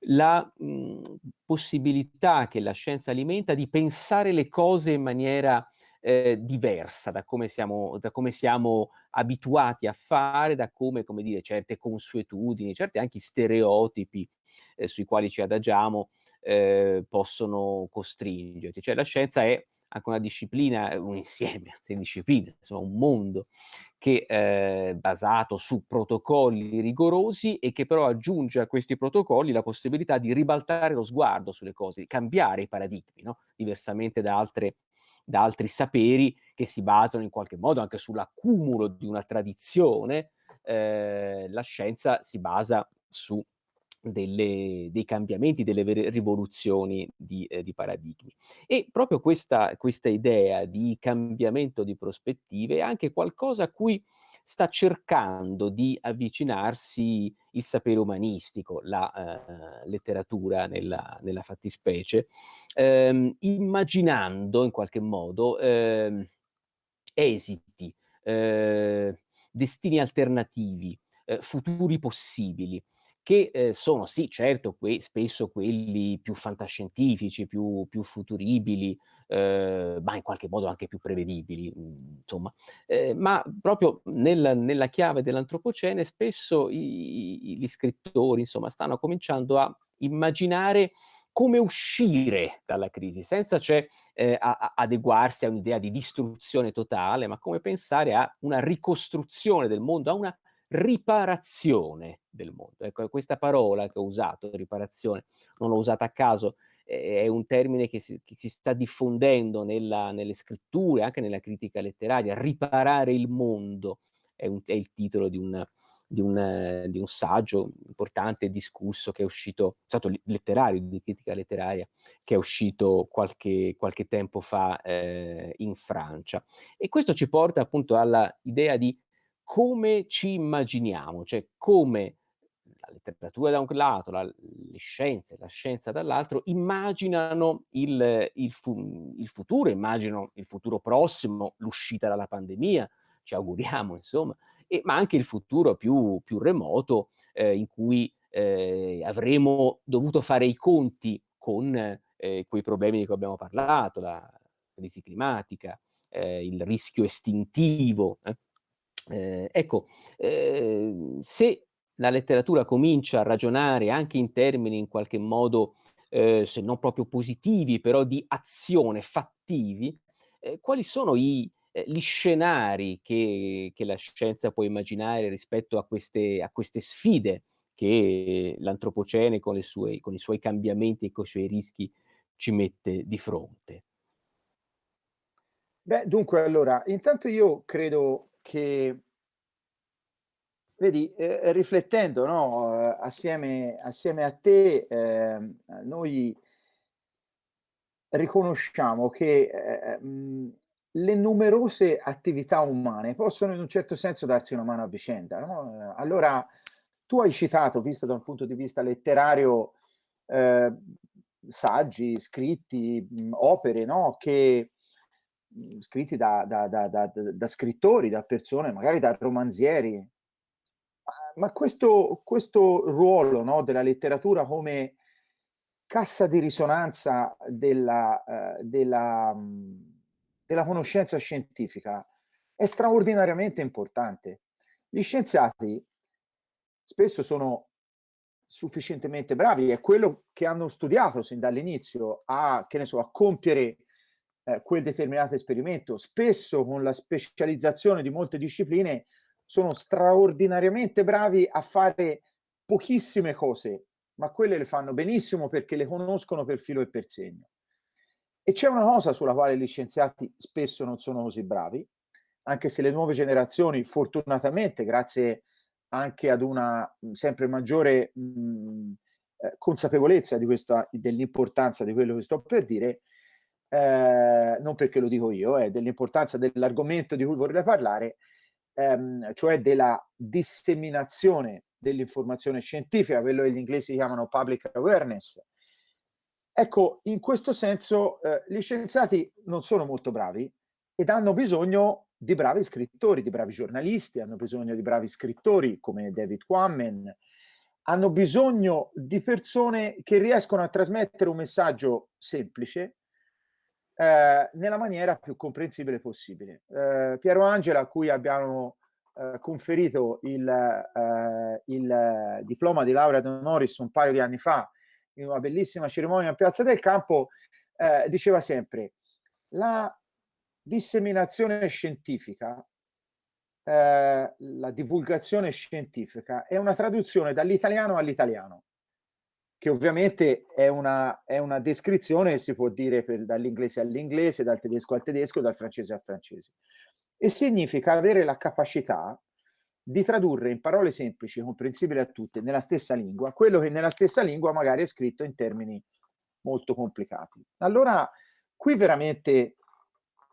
la mh, possibilità che la scienza alimenta di pensare le cose in maniera eh, diversa da come, siamo, da come siamo abituati a fare, da come, come dire, certe consuetudini, certi anche stereotipi eh, sui quali ci adagiamo eh, possono costringerci. Cioè la scienza è anche una disciplina, un insieme [laughs] di discipline, insomma un mondo che è eh, basato su protocolli rigorosi e che però aggiunge a questi protocolli la possibilità di ribaltare lo sguardo sulle cose, di cambiare i paradigmi, no? diversamente da, altre, da altri saperi che si basano in qualche modo anche sull'accumulo di una tradizione, eh, la scienza si basa su delle, dei cambiamenti, delle rivoluzioni di, eh, di paradigmi. E proprio questa, questa, idea di cambiamento di prospettive è anche qualcosa a cui sta cercando di avvicinarsi il sapere umanistico, la eh, letteratura nella, nella fattispecie, ehm, immaginando in qualche modo ehm, esiti, eh, destini alternativi, eh, futuri possibili che eh, sono sì, certo, que spesso quelli più fantascientifici, più, più futuribili, eh, ma in qualche modo anche più prevedibili, mhmm, insomma. Eh, ma proprio nel, nella chiave dell'antropocene spesso i, i, gli scrittori, insomma, stanno cominciando a immaginare come uscire dalla crisi, senza cioè eh, a, a adeguarsi a un'idea di distruzione totale, ma come pensare a una ricostruzione del mondo, a una riparazione del mondo. Ecco, questa parola che ho usato, riparazione, non l'ho usata a caso, è un termine che si, che si sta diffondendo nella, nelle scritture, anche nella critica letteraria. Riparare il mondo è, un, è il titolo di un, di, un, di un, saggio importante, discusso, che è uscito, è stato letterario, di critica letteraria, che è uscito qualche, qualche tempo fa eh, in Francia. E questo ci porta appunto all'idea di come ci immaginiamo, cioè come la letteratura da un lato, la, le scienze, la scienza dall'altro, immaginano il, il, fu, il, futuro, immaginano il futuro prossimo, l'uscita dalla pandemia, ci auguriamo insomma, e, ma anche il futuro più, più remoto eh, in cui eh, avremo dovuto fare i conti con eh, quei problemi di cui abbiamo parlato, la crisi climatica, eh, il rischio estintivo, eh. Ecco, eh, se la letteratura comincia a ragionare anche in termini in qualche modo, eh, se non proprio positivi, però di azione, fattivi, eh, quali sono i, eh, gli scenari che, che, la scienza può immaginare rispetto a queste, a queste sfide che l'antropocene con, con i suoi cambiamenti e con i suoi rischi ci mette di fronte? Beh, dunque, allora, intanto io credo che, vedi, eh, riflettendo, no, eh, assieme, assieme, a te, eh, noi riconosciamo che eh, mh, le numerose attività umane possono in un certo senso darsi una mano a vicenda. No? Allora, tu hai citato, visto da un punto di vista letterario, eh, saggi, scritti, mh, opere, no? che Mhmm, scritti da, da, da, da, scrittori, da persone, magari da romanzieri. Ma questo, questo ruolo no, della letteratura come cassa di risonanza della, uh, della, um, della conoscenza scientifica è straordinariamente importante. Gli scienziati spesso sono sufficientemente bravi, è quello che hanno studiato sin dall'inizio a, so, a compiere eh, quel determinato esperimento. Spesso con la specializzazione di molte discipline sono straordinariamente bravi a fare pochissime cose, ma quelle le fanno benissimo perché le conoscono per filo e per segno. E c'è una cosa sulla quale gli scienziati spesso non sono così bravi, anche se le nuove generazioni, fortunatamente, grazie anche ad una sempre maggiore mh, eh, consapevolezza dell'importanza di quello che sto per dire, eh, non perché lo dico io, è dell'importanza dell'argomento di cui vorrei parlare, ehm, cioè della disseminazione dell'informazione scientifica, quello che gli inglesi chiamano public awareness. Ecco, in questo senso eh, gli scienziati non sono molto bravi ed hanno bisogno di bravi scrittori, di bravi giornalisti, hanno bisogno di bravi scrittori come David Quammen, hanno bisogno di persone che riescono a trasmettere un messaggio semplice, eh, nella maniera più comprensibile possibile. Eh, Piero Angela, a cui abbiamo eh, conferito il, eh, il, diploma di laurea d'honoris un paio di anni fa, in una bellissima cerimonia in Piazza del Campo, eh, diceva sempre la disseminazione scientifica eh, la divulgazione scientifica è una traduzione dall'italiano all'italiano che ovviamente è una, è una descrizione, si può dire dall'inglese all'inglese, dal tedesco al tedesco, dal francese al francese. E significa avere la capacità di tradurre in parole semplici, comprensibili a tutte, nella stessa lingua, quello che nella stessa lingua magari è scritto in termini molto complicati. Allora, qui veramente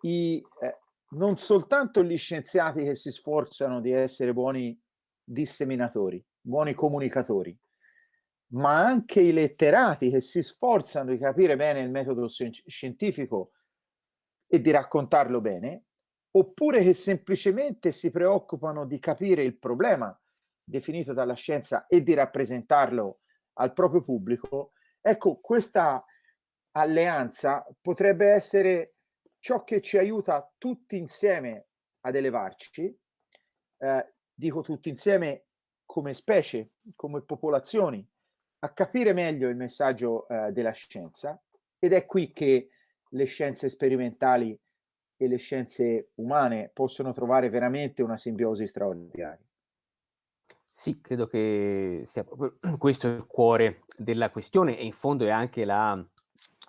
i, eh, non soltanto gli scienziati che si sforzano di essere buoni disseminatori, buoni comunicatori, ma anche i letterati che si sforzano di capire bene il metodo scientifico e di raccontarlo bene, oppure che semplicemente si preoccupano di capire il problema definito dalla scienza e di rappresentarlo al proprio pubblico, ecco, questa alleanza potrebbe essere ciò che ci aiuta tutti insieme ad elevarci, eh, dico tutti insieme come specie, come popolazioni, a capire meglio il messaggio eh, della scienza ed è qui che le scienze sperimentali e le scienze umane possono trovare veramente una simbiosi straordinaria. Sì, credo che sia [clears throat] questo il cuore della questione e in fondo è anche la,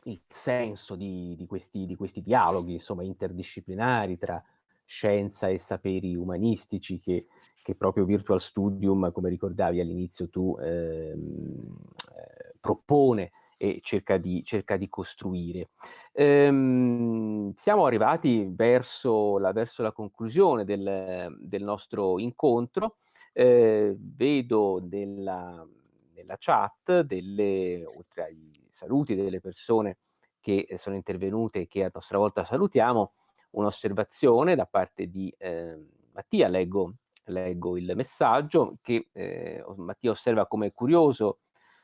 il senso di, di, questi, di questi dialoghi, insomma, interdisciplinari tra scienza e saperi umanistici che, che proprio Virtual Studium, come ricordavi all'inizio tu, ehm, eh, propone e cerca di, cerca di costruire. Ehm, siamo arrivati verso la, verso la conclusione del, del, nostro incontro. Eh, vedo nella, nella chat, delle, oltre ai saluti delle persone che sono intervenute e che a nostra volta salutiamo, un'osservazione da parte di eh, Mattia, leggo, leggo, il messaggio, che eh, Mattia osserva come curioso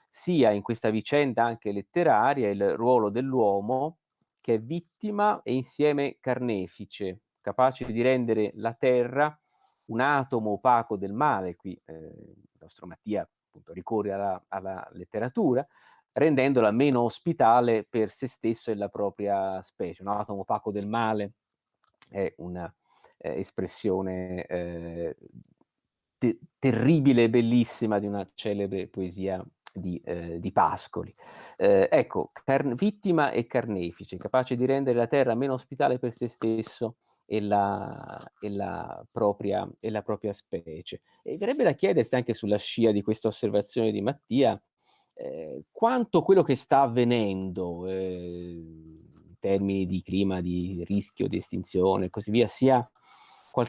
sia in questa vicenda anche letteraria il ruolo dell'uomo che è vittima e insieme carnefice, capace di rendere la terra un atomo opaco del male, qui eh, il nostro Mattia appunto ricorre alla, alla letteratura, rendendola meno ospitale per se stesso e la propria specie. Un atomo opaco del male è una eh, espressione eh, te terribile e bellissima di una celebre poesia di, eh, di Pascoli. Eh, ecco, vittima e carnefice, capace di rendere la terra meno ospitale per se stesso e la, e la, propria, e la propria, specie. E verrebbe da chiedersi anche sulla scia di questa osservazione di Mattia, eh, quanto quello che sta avvenendo eh, in termini di clima, di rischio, di estinzione e così via, sia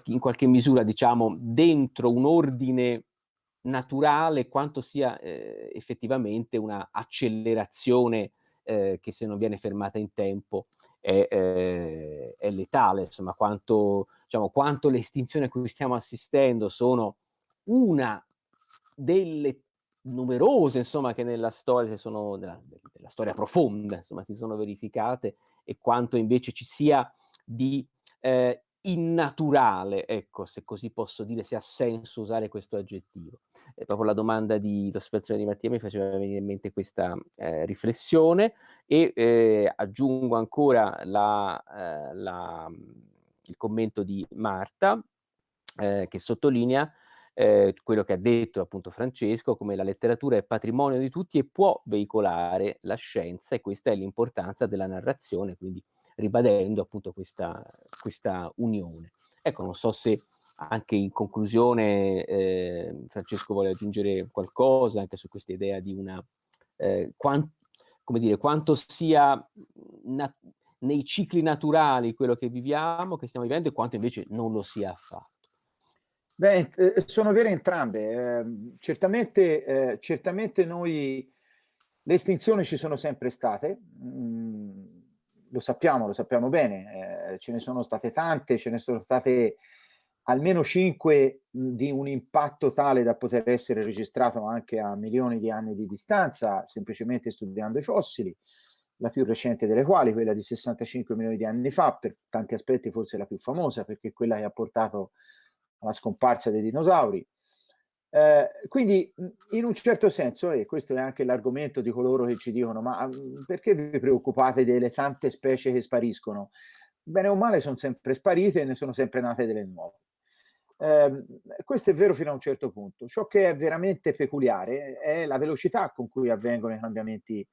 in qualche misura, diciamo, dentro un ordine naturale quanto sia eh, effettivamente una accelerazione eh, che se non viene fermata in tempo è, eh, è letale, insomma quanto, diciamo, quanto le estinzioni a cui stiamo assistendo sono una delle numerose insomma che nella storia sono nella, nella storia profonda insomma si sono verificate e quanto invece ci sia di eh, innaturale, ecco, se così posso dire, se ha senso usare questo aggettivo. E proprio la domanda di l'osservazione di Mattia mi faceva venire in mente questa eh, riflessione e eh, aggiungo ancora la, eh, la, il commento di Marta eh, che sottolinea eh, quello che ha detto appunto Francesco, come la letteratura è patrimonio di tutti e può veicolare la scienza e questa è l'importanza della narrazione, quindi ribadendo appunto questa, questa unione. Ecco, non so se anche in conclusione eh, Francesco vuole aggiungere qualcosa anche su questa idea di una, eh, quant, come dire, quanto sia nei cicli naturali quello che viviamo, che stiamo vivendo, e quanto invece non lo sia affatto. Beh, eh, sono vere entrambe. Eh, certamente, eh, certamente noi, le estinzioni ci sono sempre state, mm, lo sappiamo, lo sappiamo bene, eh, ce ne sono state tante, ce ne sono state almeno cinque di un impatto tale da poter essere registrato anche a milioni di anni di distanza, semplicemente studiando i fossili, la più recente delle quali, quella di 65 milioni di anni fa, per tanti aspetti forse la più famosa, perché è quella che ha portato alla scomparsa dei dinosauri, eh, quindi in un certo senso, e questo è anche l'argomento di coloro che ci dicono, ma perché vi preoccupate delle tante specie che spariscono? Bene o male sono sempre sparite e ne sono sempre nate delle nuove. Eh, questo è vero fino a un certo punto. Ciò che è veramente peculiare è la velocità con cui avvengono i cambiamenti.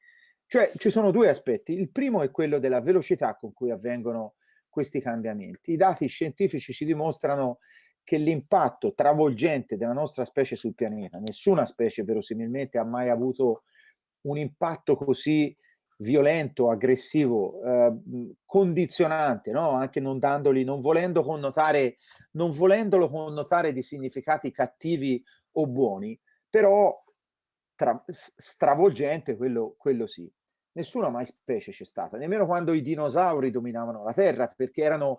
Cioè ci sono due aspetti. Il primo è quello della velocità con cui avvengono questi cambiamenti. I dati scientifici ci dimostrano che l'impatto travolgente della nostra specie sul pianeta, nessuna specie verosimilmente ha mai avuto un impatto così violento, aggressivo, eh, condizionante, no? anche non dandoli, non volendo connotare, non volendolo connotare di significati cattivi o buoni, però tra, stravolgente quello, quello sì. Nessuna mai specie c'è stata, nemmeno quando i dinosauri dominavano la Terra, perché erano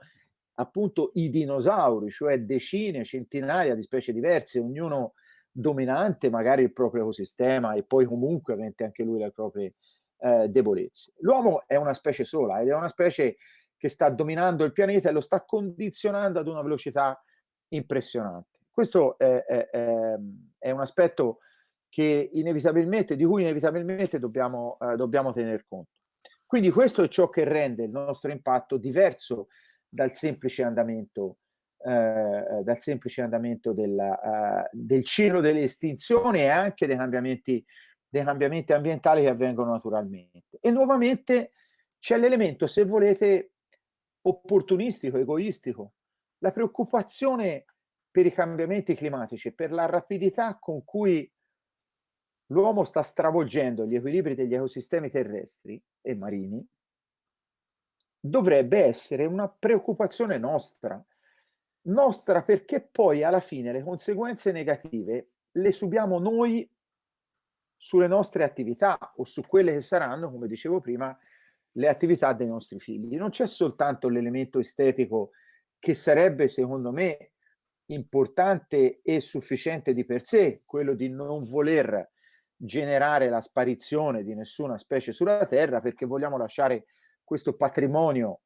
appunto i dinosauri, cioè decine, centinaia di specie diverse, ognuno dominante magari il proprio ecosistema e poi comunque avente anche lui le proprie eh, debolezze. L'uomo è una specie sola ed è una specie che sta dominando il pianeta e lo sta condizionando ad una velocità impressionante. Questo è, è, è un aspetto che inevitabilmente, di cui inevitabilmente dobbiamo, eh, dobbiamo tener conto. Quindi questo è ciò che rende il nostro impatto diverso dal semplice andamento, eh, dal semplice andamento della, uh, del ciclo delle estinzioni e anche dei cambiamenti, dei cambiamenti ambientali che avvengono naturalmente. E nuovamente c'è l'elemento, se volete, opportunistico, egoistico, la preoccupazione per i cambiamenti climatici, per la rapidità con cui l'uomo sta stravolgendo gli equilibri degli ecosistemi terrestri e marini, dovrebbe essere una preoccupazione nostra. Nostra perché poi alla fine le conseguenze negative le subiamo noi sulle nostre attività o su quelle che saranno, come dicevo prima, le attività dei nostri figli. Non c'è soltanto l'elemento estetico che sarebbe, secondo me, importante e sufficiente di per sé, quello di non voler generare la sparizione di nessuna specie sulla Terra perché vogliamo lasciare questo patrimonio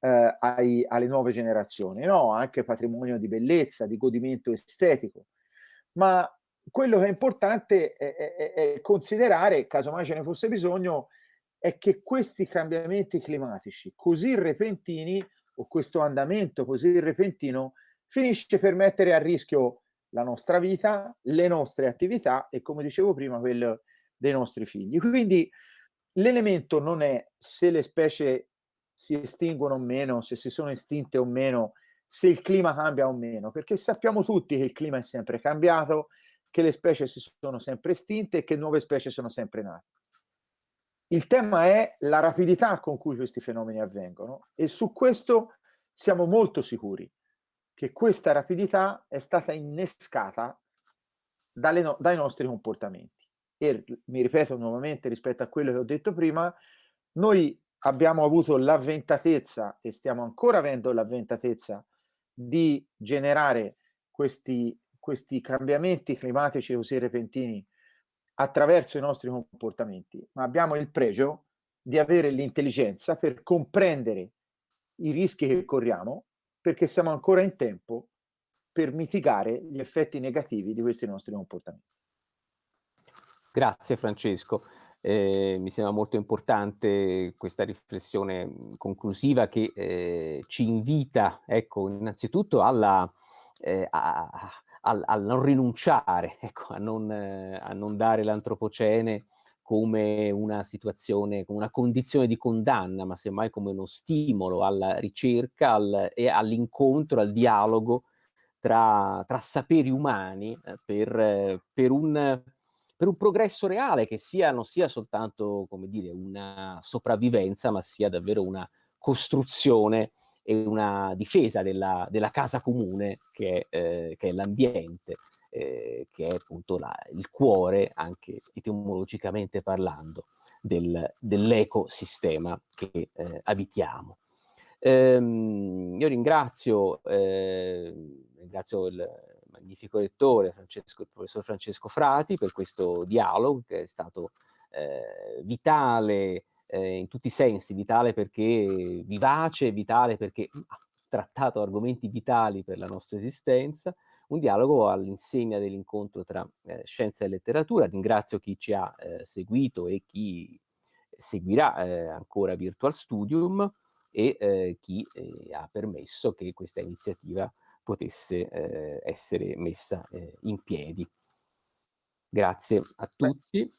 eh, ai, alle nuove generazioni, no? anche patrimonio di bellezza, di godimento estetico. Ma quello che è importante è, è, è considerare, casomai ce ne fosse bisogno, è che questi cambiamenti climatici così repentini o questo andamento così repentino finisce per mettere a rischio la nostra vita, le nostre attività e come dicevo prima quello dei nostri figli. Quindi L'elemento non è se le specie si estinguono o meno, se si sono estinte o meno, se il clima cambia o meno, perché sappiamo tutti che il clima è sempre cambiato, che le specie si sono sempre estinte e che nuove specie sono sempre nate. Il tema è la rapidità con cui questi fenomeni avvengono e su questo siamo molto sicuri che questa rapidità è stata innescata no dai nostri comportamenti e mi ripeto nuovamente rispetto a quello che ho detto prima, noi abbiamo avuto l'avventatezza e stiamo ancora avendo l'avventatezza di generare questi, questi cambiamenti climatici così repentini attraverso i nostri comportamenti, ma abbiamo il pregio di avere l'intelligenza per comprendere i rischi che corriamo perché siamo ancora in tempo per mitigare gli effetti negativi di questi nostri comportamenti. Grazie Francesco. Eh, mi sembra molto importante questa riflessione conclusiva che eh, ci invita, ecco, innanzitutto alla, eh, a, a, a, a, non rinunciare, [laughs] ecco, a, non, a non dare l'antropocene come una situazione, come una condizione di condanna, ma semmai come uno stimolo alla ricerca al, e all'incontro, al dialogo tra, tra saperi umani eh, per, per un per un progresso reale che sia, non sia soltanto, come dire, una sopravvivenza, ma sia davvero una costruzione e una difesa della, della casa comune che è, eh, è l'ambiente, eh, che è appunto la, il cuore, anche etimologicamente parlando, del, dell'ecosistema che eh, abitiamo. Ehm, io ringrazio, eh, ringrazio il magnifico lettore, Francesco, il professor Francesco Frati, per questo dialogo che è stato eh, vitale eh, in tutti i sensi, vitale perché vivace, vitale perché ha trattato argomenti vitali per la nostra esistenza, un dialogo all'insegna dell'incontro tra eh, scienza e letteratura. Ringrazio chi ci ha eh, seguito e chi seguirà eh, ancora Virtual Studium e eh, chi ha permesso che questa iniziativa potesse eh, essere messa eh, in piedi. Grazie a tutti.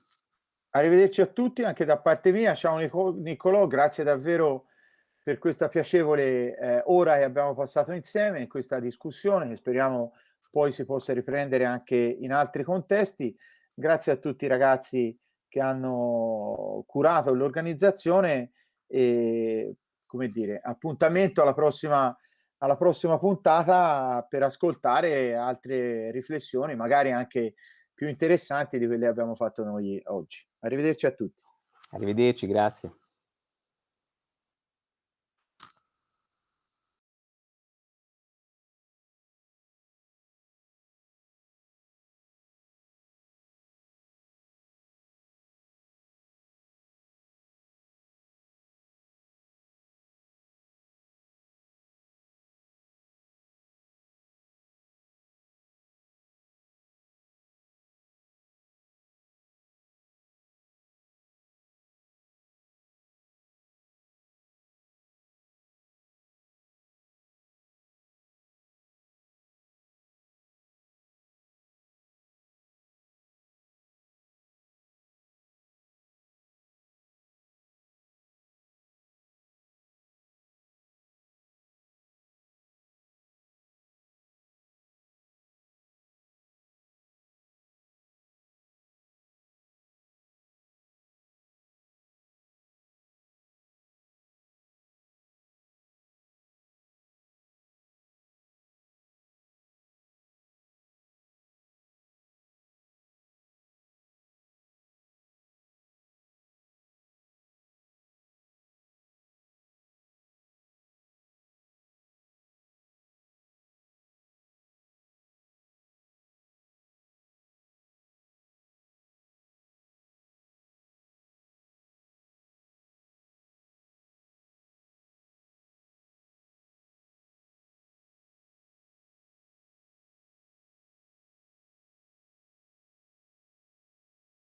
Arrivederci a tutti anche da parte mia. Ciao Nicolò, grazie davvero per questa piacevole eh, ora che abbiamo passato insieme in questa discussione che speriamo poi si possa riprendere anche in altri contesti. Grazie a tutti i ragazzi che hanno curato l'organizzazione e come dire, appuntamento alla prossima, alla prossima puntata per ascoltare altre riflessioni, magari anche più interessanti di quelle che abbiamo fatto noi oggi. Arrivederci a tutti. Arrivederci, grazie.